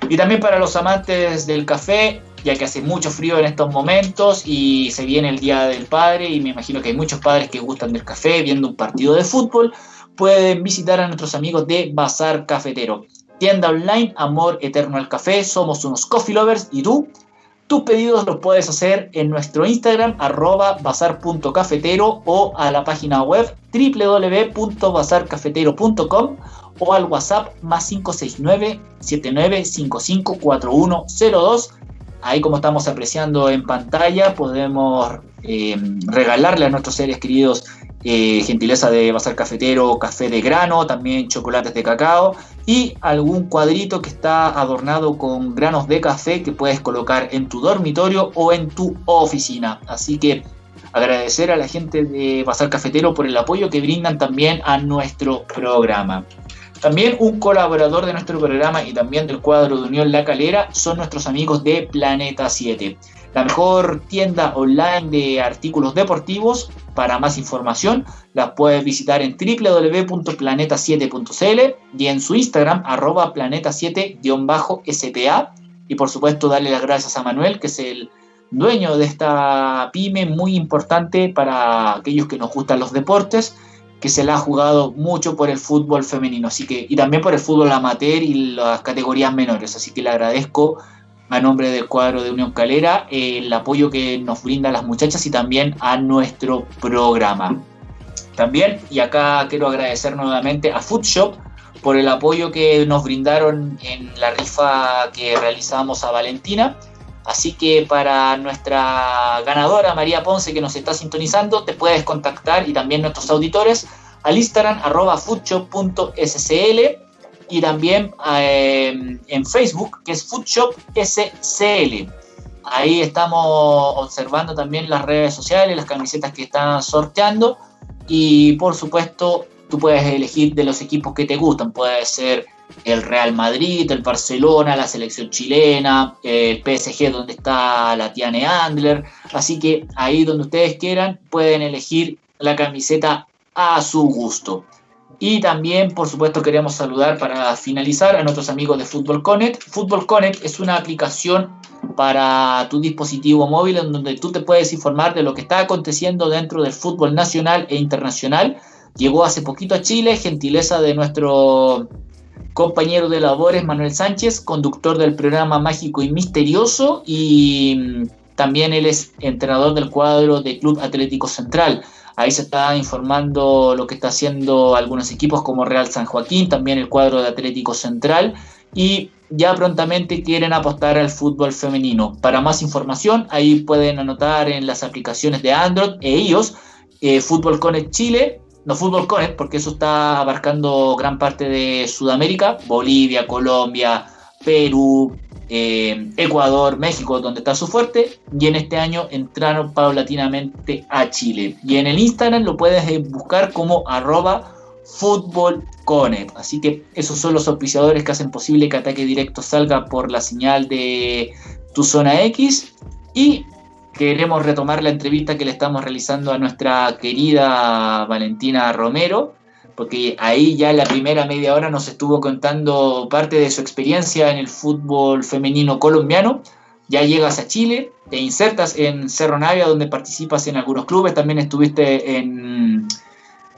Y también para los amantes del café, ya que hace mucho frío en estos momentos y se viene el Día del Padre y me imagino que hay muchos padres que gustan del café viendo un partido de fútbol, pueden visitar a nuestros amigos de Bazar Cafetero. Tienda online, amor eterno al café, somos unos coffee lovers y tú, tus pedidos los puedes hacer en nuestro Instagram arroba bazar.cafetero o a la página web www.bazarcafetero.com o al WhatsApp más 569-7955-4102. Ahí como estamos apreciando en pantalla podemos eh, regalarle a nuestros seres queridos eh, gentileza de Bazar Cafetero, café de grano, también chocolates de cacao y algún cuadrito que está adornado con granos de café que puedes colocar en tu dormitorio o en tu oficina. Así que agradecer a la gente de Bazar Cafetero por el apoyo que brindan también a nuestro programa. También un colaborador de nuestro programa y también del cuadro de Unión La Calera son nuestros amigos de Planeta 7, la mejor tienda online de artículos deportivos. Para más información la puedes visitar en www.planeta7.cl y en su Instagram arroba planeta7-spa y por supuesto darle las gracias a Manuel que es el dueño de esta pyme muy importante para aquellos que nos gustan los deportes que se la ha jugado mucho por el fútbol femenino, así que y también por el fútbol amateur y las categorías menores, así que le agradezco a nombre del cuadro de Unión Calera el apoyo que nos brinda a las muchachas y también a nuestro programa. También, y acá quiero agradecer nuevamente a Foodshop por el apoyo que nos brindaron en la rifa que realizamos a Valentina. Así que para nuestra ganadora María Ponce que nos está sintonizando, te puedes contactar y también nuestros auditores al Instagram arroba foodshop.scl y también eh, en Facebook que es foodshop.scl. Ahí estamos observando también las redes sociales, las camisetas que están sorteando y por supuesto tú puedes elegir de los equipos que te gustan. Puede ser el Real Madrid, el Barcelona, la selección chilena, el PSG donde está la Tiane Andler. Así que ahí donde ustedes quieran pueden elegir la camiseta a su gusto. Y también, por supuesto, queremos saludar para finalizar a nuestros amigos de Football Connect. Football Connect es una aplicación para tu dispositivo móvil en donde tú te puedes informar de lo que está aconteciendo dentro del fútbol nacional e internacional. Llegó hace poquito a Chile, gentileza de nuestro compañero de labores Manuel Sánchez, conductor del programa Mágico y Misterioso y mm, también él es entrenador del cuadro de Club Atlético Central. Ahí se está informando lo que está haciendo algunos equipos como Real San Joaquín, también el cuadro de Atlético Central y ya prontamente quieren apostar al fútbol femenino. Para más información, ahí pueden anotar en las aplicaciones de Android e iOS, eh, Fútbol Connect Chile, no Fútbol Connect, porque eso está abarcando gran parte de Sudamérica, Bolivia, Colombia, Perú, eh, Ecuador, México, donde está su fuerte, y en este año entraron paulatinamente a Chile. Y en el Instagram lo puedes eh, buscar como arroba Así que esos son los auspiciadores que hacen posible que Ataque Directo salga por la señal de tu zona X. Y queremos retomar la entrevista que le estamos realizando a nuestra querida Valentina Romero, porque ahí ya la primera media hora nos estuvo contando parte de su experiencia en el fútbol femenino colombiano. Ya llegas a Chile, te insertas en Cerro Navia, donde participas en algunos clubes, también estuviste en,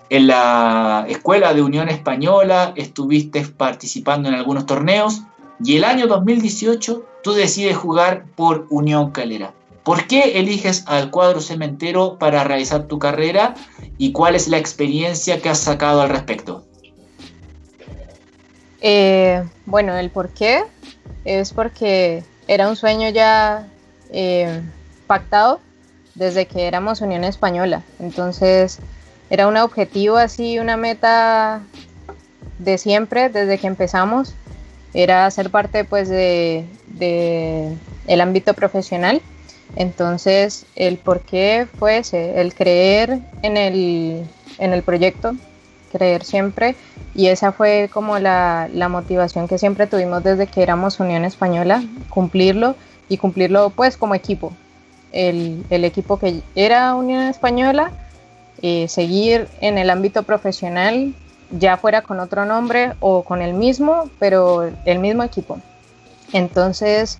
en la Escuela de Unión Española, estuviste participando en algunos torneos, y el año 2018 tú decides jugar por Unión Calera. ¿Por qué eliges al cuadro cementero para realizar tu carrera y cuál es la experiencia que has sacado al respecto? Eh, bueno, el por qué es porque era un sueño ya eh, pactado desde que éramos Unión Española. Entonces era un objetivo así, una meta de siempre, desde que empezamos. Era ser parte pues de, el ámbito profesional entonces, el por qué fue ese, el creer en el, en el proyecto, creer siempre, y esa fue como la, la, motivación que siempre tuvimos desde que éramos Unión Española, cumplirlo y cumplirlo pues como equipo. El, el equipo que era Unión Española, eh, seguir en el ámbito profesional, ya fuera con otro nombre o con el mismo, pero el mismo equipo. Entonces,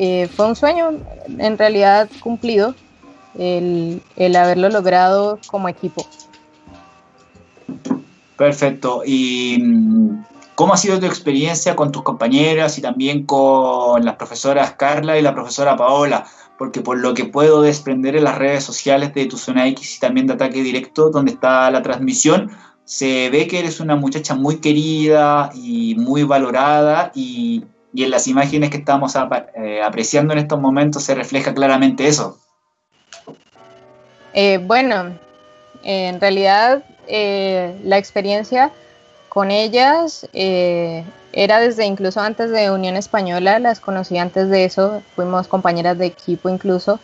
eh, fue un sueño en realidad cumplido el, haberlo logrado como equipo. Perfecto. ¿Y mm, cómo ha sido tu experiencia con tus compañeras y también con las profesoras Carla y la profesora Paola? Porque por lo que puedo desprender en las redes sociales de tu zona X y también de ataque directo, donde está la transmisión, se ve que eres una muchacha muy querida y muy valorada y, y en las imágenes que estamos eh, apreciando en estos momentos se refleja claramente eso. Eh, bueno, en realidad eh, la experiencia con ellas era desde incluso antes de Unión Española, las conocí antes de eso, fuimos compañeras de equipo incluso,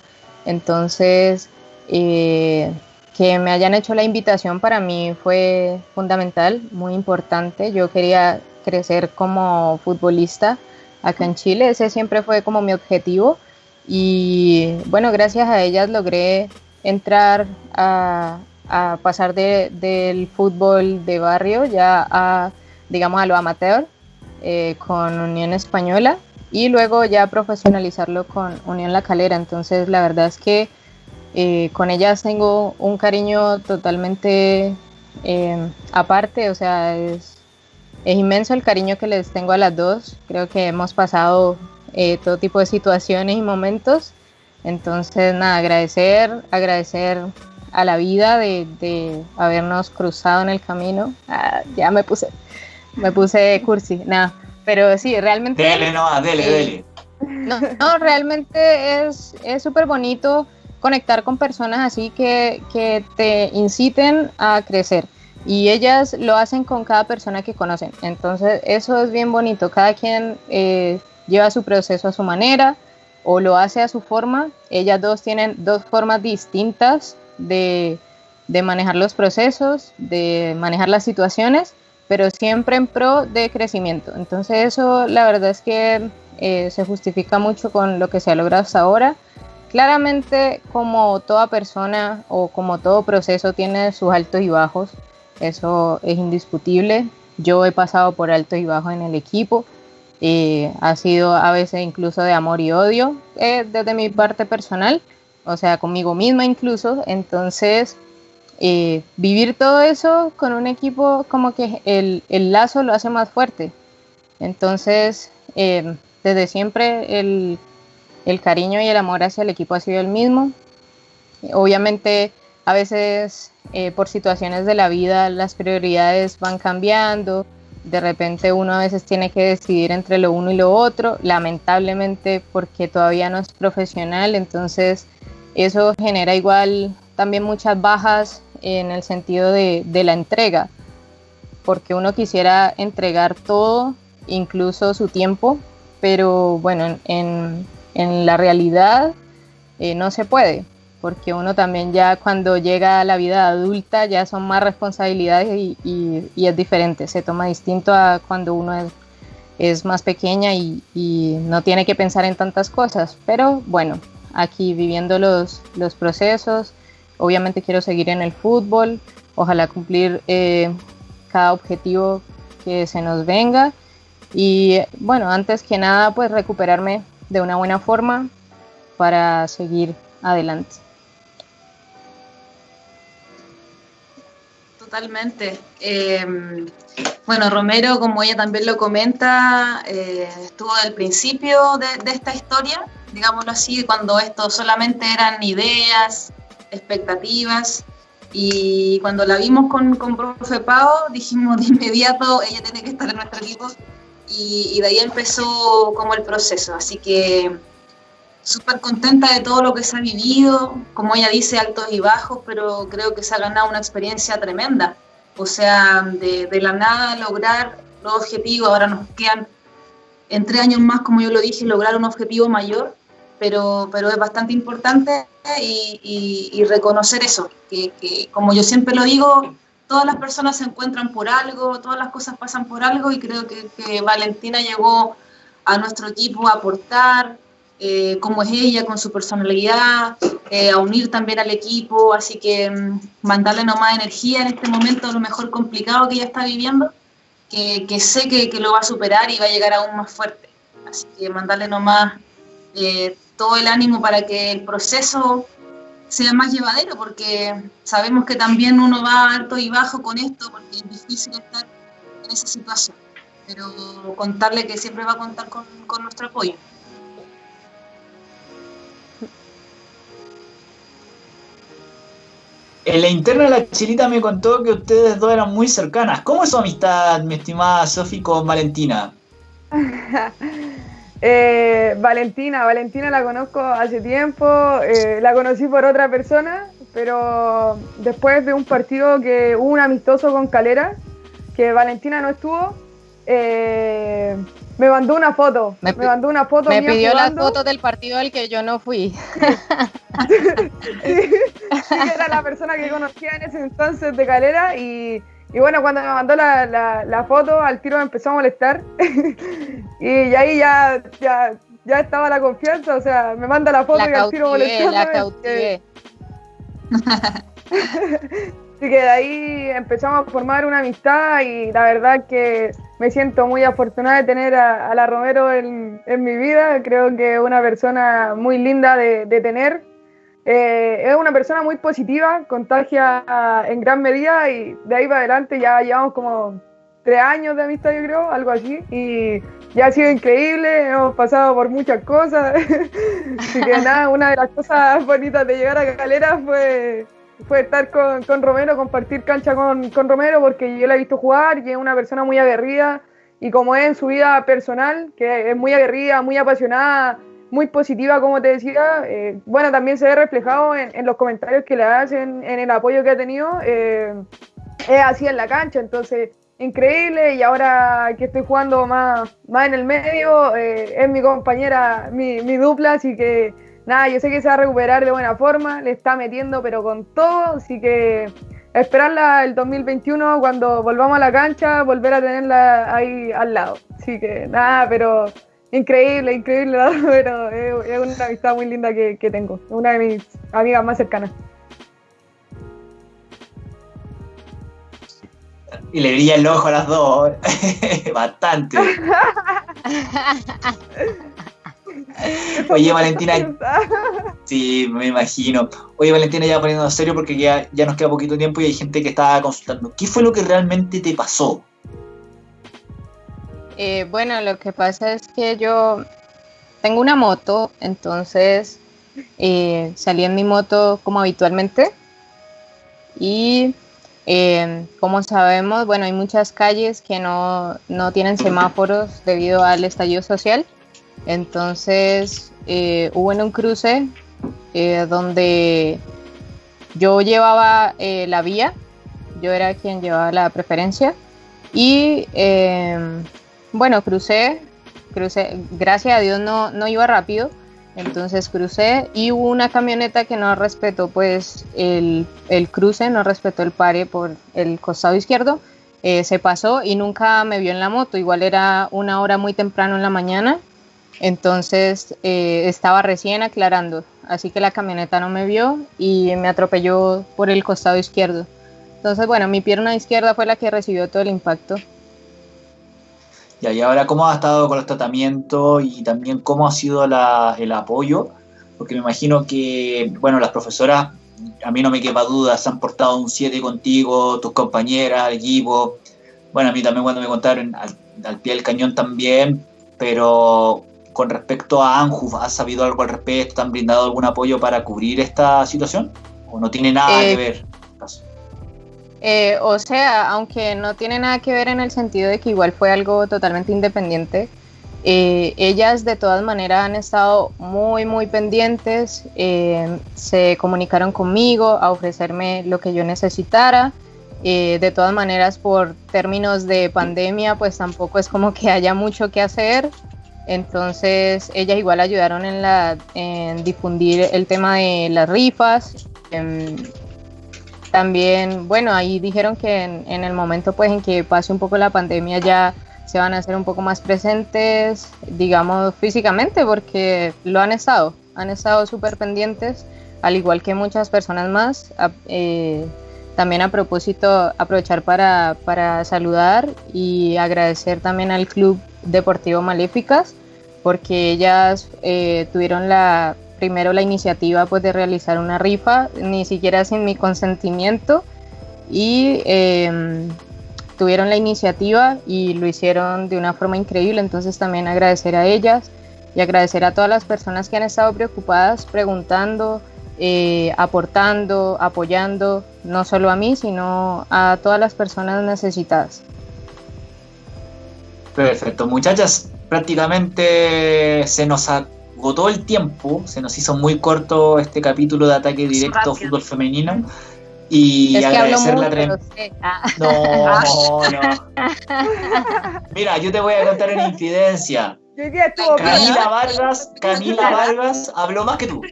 entonces que me hayan hecho la invitación para mí fue fundamental, muy importante, yo quería crecer como futbolista, acá en Chile. Ese siempre fue como mi objetivo. Y bueno, gracias a ellas logré entrar a, pasar del fútbol de barrio ya a, digamos, a lo amateur eh, con Unión Española y luego ya profesionalizarlo con Unión La Calera. Entonces, la verdad es que eh, con ellas tengo un cariño totalmente eh, aparte, o sea, es, es inmenso el cariño que les tengo a las dos. Creo que hemos pasado eh, todo tipo de situaciones y momentos. Entonces, nada, agradecer, agradecer a la vida de, habernos cruzado en el camino. Ah, ya me puse, me puse cursi, nada. Pero sí, realmente. Dele, no, dele, dele. No, no realmente es súper bonito conectar con personas así que, que te inciten a crecer y ellas lo hacen con cada persona que conocen. Entonces eso es bien bonito. Cada quien eh, lleva su proceso a su manera o lo hace a su forma. Ellas dos tienen dos formas distintas de, de manejar los procesos, de manejar las situaciones, pero siempre en pro de crecimiento. Entonces eso la verdad es que eh, se justifica mucho con lo que se ha logrado hasta ahora. Claramente como toda persona o como todo proceso tiene sus altos y bajos, eso es indiscutible. Yo he pasado por altos y bajos en el equipo. y ha sido a veces incluso de amor y odio eh, desde mi parte personal, o sea, conmigo misma incluso. Entonces, eh, vivir todo eso con un equipo como que el, el lazo lo hace más fuerte. Entonces, eh, desde siempre el, el, cariño y el amor hacia el equipo ha sido el mismo. Obviamente, a veces eh, por situaciones de la vida las prioridades van cambiando, de repente uno a veces tiene que decidir entre lo uno y lo otro, lamentablemente porque todavía no es profesional, entonces eso genera igual también muchas bajas en el sentido de, de la entrega, porque uno quisiera entregar todo, incluso su tiempo, pero bueno, en, en la realidad eh, no se puede porque uno también ya cuando llega a la vida adulta ya son más responsabilidades y, es diferente, se toma distinto a cuando uno es, más pequeña y, no tiene que pensar en tantas cosas, pero bueno, aquí viviendo los, procesos, obviamente quiero seguir en el fútbol, ojalá cumplir eh, cada objetivo que se nos venga y bueno, antes que nada pues recuperarme de una buena forma para seguir adelante. Totalmente. Em, bueno, Romero, como ella también lo comenta, eh, estuvo al principio de, esta historia, digámoslo así, cuando esto solamente eran ideas, expectativas, y cuando la vimos con, con profe Pau, dijimos de inmediato, ella tiene que estar en nuestro equipo, y, y de ahí empezó como el proceso, así que súper contenta de todo lo que se ha vivido, como ella dice, altos y bajos, pero creo que se ha ganado una experiencia tremenda. O sea, de, la nada lograr los objetivos, ahora nos quedan en tres años más, como yo lo dije, lograr un objetivo mayor, pero, pero es bastante importante y, reconocer eso, que, como yo siempre lo digo, todas las personas se encuentran por algo, todas las cosas pasan por algo y creo que, que Valentina llegó a nuestro equipo a aportar, eh, cómo es ella con su personalidad, eh, a unir también al equipo, así que mm, mandarle nomás energía en este momento, a lo mejor complicado que ella está viviendo, que, que sé que, que, lo va a superar y va a llegar aún más fuerte. Así que mandarle nomás eh, todo el ánimo para que el proceso sea más llevadero, porque sabemos que también uno va alto y bajo con esto, porque es difícil estar en esa situación, pero contarle que siempre va a contar con, con nuestro apoyo. En la interna la chilita me contó que ustedes dos eran muy cercanas. ¿Cómo es su amistad, mi estimada Sofi, con Valentina? [LAUGHS] eh, Valentina, Valentina la conozco hace tiempo, eh, la conocí por otra persona, pero después de un partido que hubo un amistoso con Calera, que Valentina no estuvo, eh, me mandó una foto. Me, mandó una foto. Me pidió la foto del partido al que yo no fui. [LAUGHS] Sí. era la persona que conocía en ese entonces de Calera y, y bueno, cuando me mandó la, la, la, foto, al tiro me empezó a molestar [LAUGHS] y, ahí ya, ya, ya estaba la confianza, o sea, me manda la foto la y al tiro molestando. La. [LAUGHS] Así que de ahí empezamos a formar una amistad y la verdad que me siento muy afortunada de tener a, a la Romero en, en, mi vida. Creo que es una persona muy linda de, de tener. Eh, es una persona muy positiva, contagia en gran medida y de ahí para adelante ya llevamos como tres años de amistad, yo creo, algo así. Y ya ha sido increíble, hemos pasado por muchas cosas. [LAUGHS] Así que nada, una de las cosas bonitas de llegar a Calera fue fue estar con, con, Romero, compartir cancha con, con, Romero, porque yo la he visto jugar y es una persona muy aguerrida. Y como es en su vida personal, que es muy aguerrida, muy apasionada, muy positiva, como te decía, eh, bueno, también se ve reflejado en, los comentarios que le hacen, en el apoyo que ha tenido, eh, es así en la cancha, entonces increíble. Y ahora que estoy jugando más, más en el medio, eh, es mi compañera, mi, mi, dupla, así que nada, yo sé que se va a recuperar de buena forma, le está metiendo pero con todo, así que esperarla el 2021 cuando volvamos a la cancha, volver a tenerla ahí al lado. Así que nada, pero increíble, increíble, [LAUGHS] pero es, una amistad muy linda que, que tengo, una de mis amigas más cercanas. Y le brilla el ojo a las dos. [LAUGHS] Bastante. [LAUGHS] Oye, Valentina. [LAUGHS] Sí, me imagino. Oye, Valentina, ya poniendo en serio porque ya, ya nos queda poquito tiempo y hay gente que está consultando. ¿Qué fue lo que realmente te pasó? Eh, bueno, lo que pasa es que yo tengo una moto, entonces eh, salí en mi moto como habitualmente y eh, como sabemos, bueno, hay muchas calles que no, no tienen [CLEARS THROAT] semáforos debido al estallido social. Entonces eh, hubo en un cruce eh, donde yo llevaba eh, la vía, yo era quien llevaba la preferencia y bueno, crucé, crucé, gracias a Dios no, no iba rápido, entonces crucé y hubo una camioneta que no respetó pues el, el cruce, no respetó el pare por el costado izquierdo. se pasó y nunca me vio en la moto. Igual era una hora muy temprano en la mañana entonces eh, estaba recién aclarando, así que la camioneta no me vio y me atropelló por el costado izquierdo. Entonces, bueno, mi pierna izquierda fue la que recibió todo el impacto. y ahora cómo ha estado con los tratamientos y también cómo ha sido el apoyo, porque me imagino que, bueno, las profesoras, a mí no me quepa duda, se han portado un 7 contigo, tus compañeras, el equipo. Bueno, a mí también cuando me contaron al pie del cañón también, pero con respecto a Anju, ¿has sabido algo al respecto? ¿Te han brindado algún apoyo para cubrir esta situación? ¿O no tiene nada que eh, ver? Eh, o sea, aunque no tiene nada que ver en el sentido de que igual fue algo totalmente independiente, eh, ellas de todas maneras han estado muy, muy pendientes, se comunicaron conmigo a ofrecerme lo que yo necesitara. de todas maneras, por términos de pandemia, pues tampoco es como que haya mucho que hacer. Entonces ellas igual ayudaron en, la, en difundir el tema de las rifas. Em, también, bueno, ahí dijeron que en, el momento pues en que pase un poco la pandemia ya se van a hacer un poco más presentes, digamos, físicamente, porque lo han estado, han estado súper pendientes, al igual que muchas personas más. Eh, también a propósito, aprovechar para, para saludar y agradecer también al Club Deportivo Maléficas, porque ellas eh, tuvieron la primero la iniciativa pues de realizar una rifa, ni siquiera sin mi consentimiento, y em, tuvieron la iniciativa y lo hicieron de una forma increíble, entonces también agradecer a ellas y agradecer a todas las personas que han estado preocupadas, preguntando, eh, aportando, apoyando, no solo a mí, sino a todas las personas necesitadas. Perfecto, muchachas, prácticamente se nos agotó el tiempo, se nos hizo muy corto este capítulo de ataque directo fútbol femenino. Y agradecer la ah. No, [LAUGHS] no. Mira, yo te voy a contar una infidencia. Camila Vargas, Camila Vargas habló más que tú.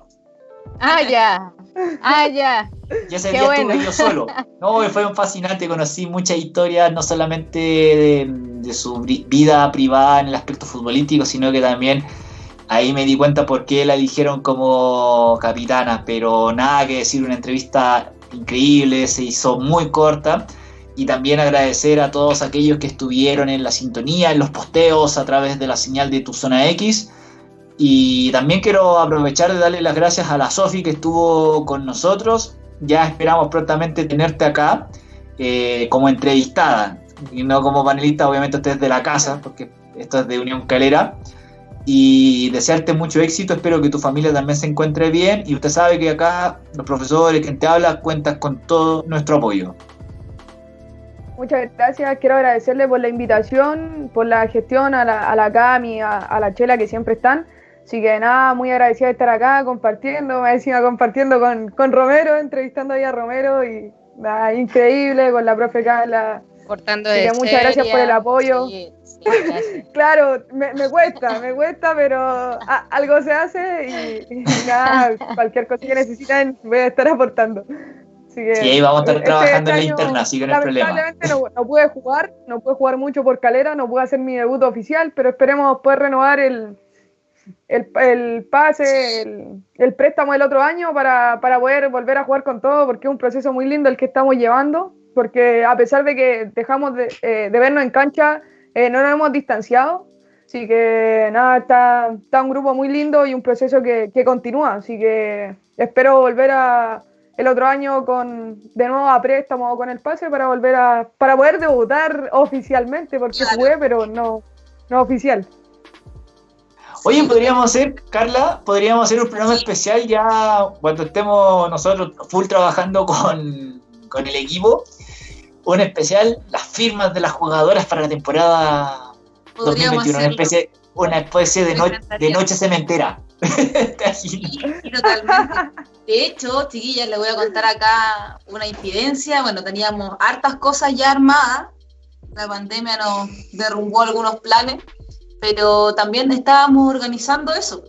Ah, ya. Ah, [LAUGHS] ya. Y ese día estuve yo solo. No, fue un fascinante, conocí muchas historias, no solamente de, su vida privada en el aspecto futbolístico, sino que también ahí me di cuenta por qué la eligieron como capitana, pero nada que decir, una entrevista increíble, se hizo muy corta. Y también agradecer a todos aquellos que estuvieron en la sintonía, en los posteos a través de la señal de tu zona X y también quiero aprovechar de darle las gracias a la Sofi que estuvo con nosotros. Ya esperamos prontamente tenerte acá eh, como entrevistada y no como panelista, obviamente usted es de la casa, porque esto es de Unión Calera. Y desearte mucho éxito, espero que tu familia también se encuentre bien y usted sabe que acá los profesores, quien te habla, cuentas con todo nuestro apoyo. Muchas gracias. Quiero agradecerle por la invitación, por la gestión a la, a la Cami, a, a la Chela que siempre están. Así que nada, muy agradecida de estar acá compartiendo, me decía compartiendo con, con Romero, entrevistando ahí a Romero y nada, increíble con la profe Carla. Cortando de muchas gracias por el seria. apoyo. Sí, sí. [LAUGHS] Claro, me, me cuesta, me cuesta, pero a- algo se hace y, y nada, [LAUGHS] cualquier cosa que necesiten voy a estar aportando. Así que, Sí, ahí vamos a estar este- trabajando en la interna, así que no hay problema. Lamentablemente no, no pude jugar, no pude jugar mucho por calera, no pude hacer mi debut oficial, pero esperemos poder renovar el, el, el pase, el, el préstamo del otro año para, para poder volver a jugar con todo, porque es un proceso muy lindo el que estamos llevando, porque a pesar de que dejamos de, eh, de vernos en cancha, eh, no nos hemos distanciado. Así que nada, está, está un grupo muy lindo y un proceso que, que continúa. Así que espero volver a el otro año con de nuevo a préstamo con el pase para volver a para poder debutar oficialmente, porque Claro. jugué, pero no, no oficial. Oye, podríamos hacer, Carla, podríamos hacer un programa especial ya cuando estemos nosotros full trabajando con, con el equipo. Un especial, las firmas de las jugadoras para la temporada Podríamos 2021. Una especie, una especie de, no- de noche cementera. [LAUGHS] Sí, totalmente. De hecho, chiquillas, les voy a contar acá una infidencia. Bueno, teníamos hartas cosas ya armadas. La pandemia nos derrumbó algunos planes, pero también estábamos organizando eso,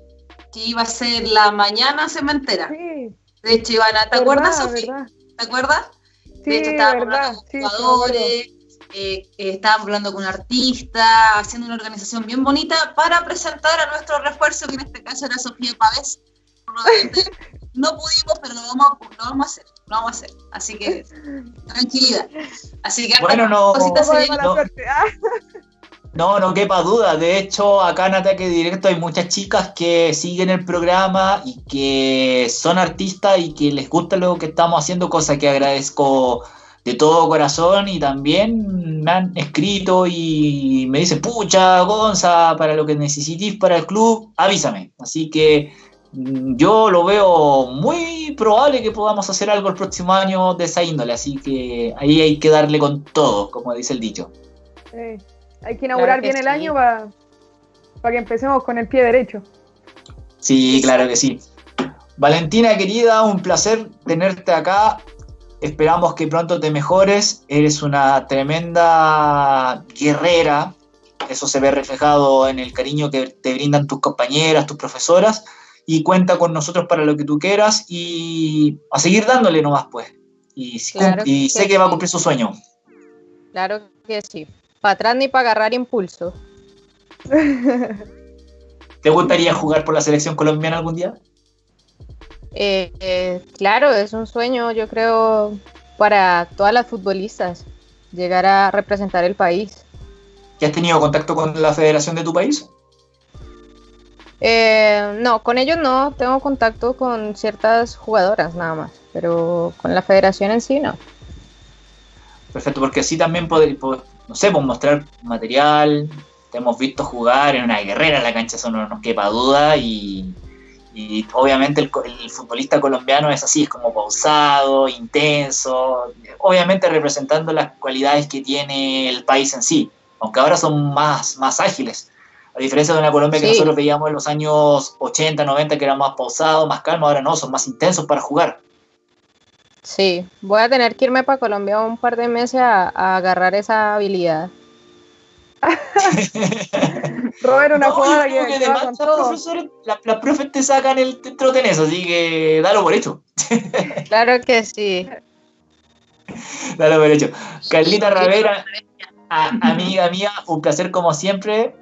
que iba a ser la mañana cementera. Sí, De hecho, Ivana, ¿te acuerdas, verdad. ¿Te acuerdas? Sí, de hecho, estábamos verdad. hablando con Sí, sí, jugadores, eh, eh, estábamos hablando con artistas, haciendo una organización bien bonita para presentar a nuestro refuerzo, que en este caso era Sofía Pavés. [LAUGHS] No pudimos, pero lo vamos, a, lo vamos a hacer, lo vamos a hacer. Así que, tranquilidad. Así que, Bueno, no- cositas se no. [LAUGHS] No, no quepa duda. De hecho, acá en Ataque Directo hay muchas chicas que siguen el programa y que son artistas y que les gusta lo que estamos haciendo, cosa que agradezco de todo corazón y también me han escrito y me dicen, pucha, Gonza, para lo que necesitéis para el club, avísame. Así que mm, yo lo veo muy probable que podamos hacer algo el próximo año de esa índole, así que ahí hay que darle con todo, como dice el dicho. sí. Hay que inaugurar Claro que bien el año para que empecemos con el pie derecho. Sí, claro que sí. Valentina, querida, un placer tenerte acá. Esperamos que pronto te mejores. Eres una tremenda guerrera. Eso se ve reflejado en el cariño que te brindan tus compañeras, tus profesoras. Y cuenta con nosotros para lo que tú quieras y a seguir dándole nomás, pues. Y, Claro y que sé que va a cumplir su sueño. Claro que sí. Para atrás ni para agarrar impulso. [LAUGHS] ¿Te gustaría jugar por la selección colombiana algún día? Eh, eh, claro, es un sueño, yo creo, para todas las futbolistas, llegar a representar el país. ¿Ya has tenido contacto con la federación de tu país? Eh, no, con ellos no, tengo contacto con ciertas jugadoras nada más, pero con la federación en sí no. Perfecto, porque así también poder, po- no sé, pues mostrar material, te hemos visto jugar en una guerrera en la cancha, eso no nos quepa duda, y, y obviamente el, el futbolista colombiano es así, es como pausado, intenso, obviamente representando las cualidades que tiene el país en sí, aunque ahora son más, más ágiles. A diferencia de una Colombia que nosotros veíamos en los años 80, 90, que era más pausado, más calmo, ahora no, son más intensos para jugar. Sí, voy a tener que irme para Colombia un par de meses a, a agarrar esa habilidad. [LAUGHS] Robert, una No, creo que, que además con los todo. profesores, la- las profes te sacan el trote en eso, así que dalo por hecho. [LAUGHS] Claro que sí. [LAUGHS] Dalo por hecho. Carlita Ravera, a- amiga mía, un placer como siempre.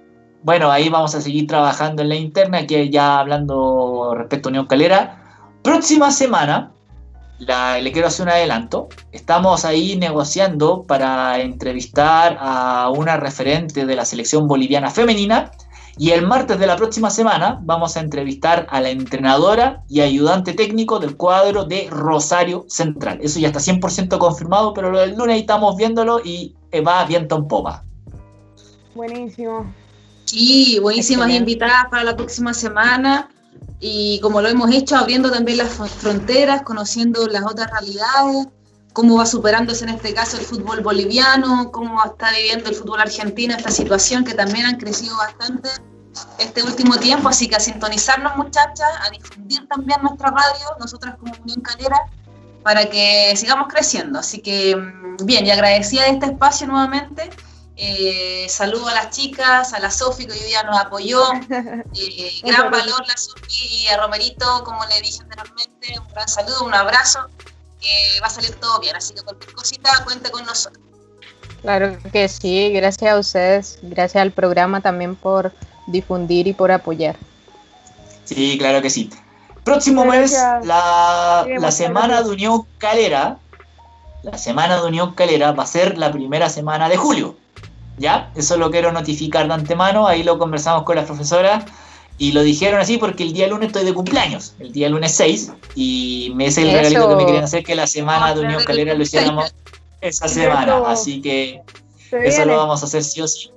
Bueno, ahí vamos a seguir trabajando en la interna, que ya hablando respecto a Unión Calera. Próxima semana, la- le quiero hacer un adelanto. Estamos ahí negociando para entrevistar a una referente de la selección boliviana femenina. Y el martes de la próxima semana vamos a entrevistar a la entrenadora y ayudante técnico del cuadro de Rosario Central. Eso ya está 100% confirmado, pero lo del lunes estamos viéndolo y eh, va viento en popa. Buenísimo. Sí, buenísimas Excelente. invitadas para la próxima semana. Y como lo hemos hecho, abriendo también las fron- fronteras, conociendo las otras realidades. cómo va superándose en este caso el fútbol boliviano, cómo está viviendo el fútbol argentino esta situación que también han crecido bastante este último tiempo, así que a sintonizarnos muchachas, a difundir también nuestra radio, nosotras como Unión Calera, para que sigamos creciendo. Así que mm, bien, y agradecida de este espacio nuevamente. Eh, saludo a las chicas, a la Sofi que hoy día nos apoyó. [LAUGHS] Eh, gran valor la Sofi y a Romerito, como le dije anteriormente, un gran saludo, un abrazo, que va a salir todo bien. Así que cualquier cosita cuente con nosotros. Claro que sí, gracias a ustedes, gracias al programa también por difundir y por apoyar. Sí, claro que sí. Próximo mes, la, la semana de Unión Calera, la semana de Unión Calera va a ser la primera semana de julio. ¿Ya? Eso lo quiero notificar de antemano, ahí lo conversamos con las profesoras y lo dijeron así porque el día lunes estoy de cumpleaños, el día lunes 6, y me es el regalito que me querían hacer que la semana de Unión Calera lo hiciéramos esa semana, así que eso lo vamos a hacer sí o sí.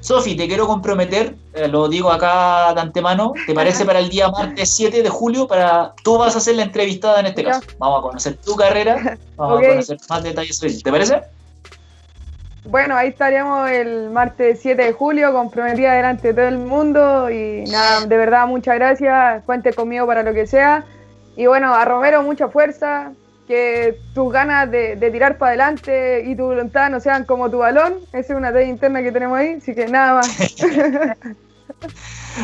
Sofi, te quiero comprometer, eh, lo digo acá de antemano, ¿te parece para el día martes 7 de julio? Para Tú vas a ser la entrevistada en este caso. Vamos a conocer tu carrera, vamos a conocer más detalles sobre ¿Te parece? Bueno, ahí estaríamos el martes 7 de julio, comprometida delante de todo el mundo y nada, de verdad muchas gracias, cuente conmigo para lo que sea. Y bueno, a Romero mucha fuerza, que tus ganas de, tirar para adelante y tu voluntad no sean como tu balón. Esa es una tarea interna que tenemos ahí, así que nada más. [LAUGHS]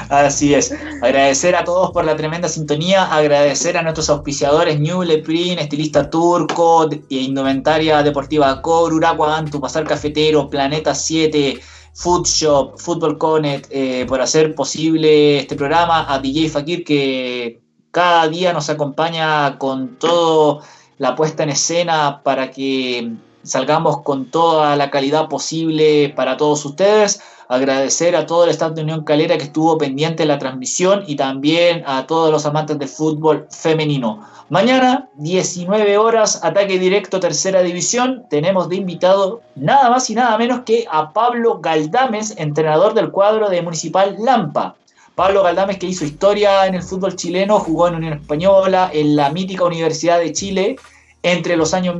Así es. Agradecer a todos por la tremenda sintonía, agradecer a nuestros auspiciadores New Leprin, Estilista Turco, Indumentaria Deportiva Cor, Uracuan, Tu Pasar Cafetero, Planeta 7, Food Shop, Football Connect, eh, por hacer posible este programa, a DJ Fakir que cada día nos acompaña con todo la puesta en escena para que salgamos con toda la calidad posible para todos ustedes. Agradecer a todo el staff de Unión Calera que estuvo pendiente de la transmisión y también a todos los amantes del fútbol femenino. Mañana, 19 horas, ataque directo, tercera división. Tenemos de invitado nada más y nada menos que a Pablo Galdames, entrenador del cuadro de Municipal Lampa. Pablo Galdames que hizo historia en el fútbol chileno, jugó en Unión Española, en la mítica Universidad de Chile entre los años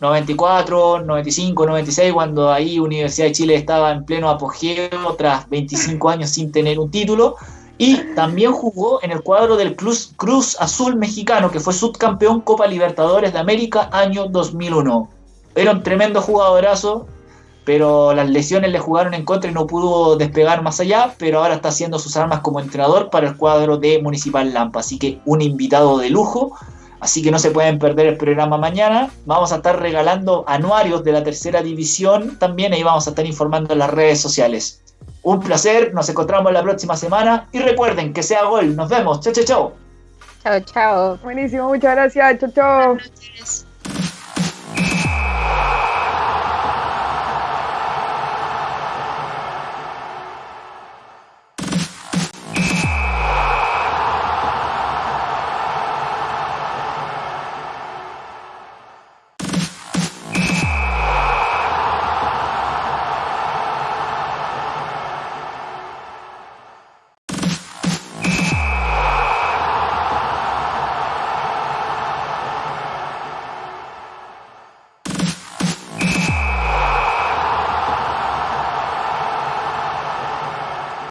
1994, 95, 96, cuando ahí Universidad de Chile estaba en pleno apogeo tras 25 años sin tener un título. Y también jugó en el cuadro del Cruz, Cruz Azul mexicano, que fue subcampeón Copa Libertadores de América año 2001. Era un tremendo jugadorazo, pero las lesiones le jugaron en contra y no pudo despegar más allá, pero ahora está haciendo sus armas como entrenador para el cuadro de Municipal Lampa. Así que un invitado de lujo Así que no se pueden perder el programa mañana. Vamos a estar regalando anuarios de la tercera división también. Ahí vamos a estar informando en las redes sociales. Un placer, nos encontramos la próxima semana. Y recuerden que sea gol. Nos vemos. Chao, chao, chao. Chao, chao. Buenísimo, muchas gracias. Chao, chao.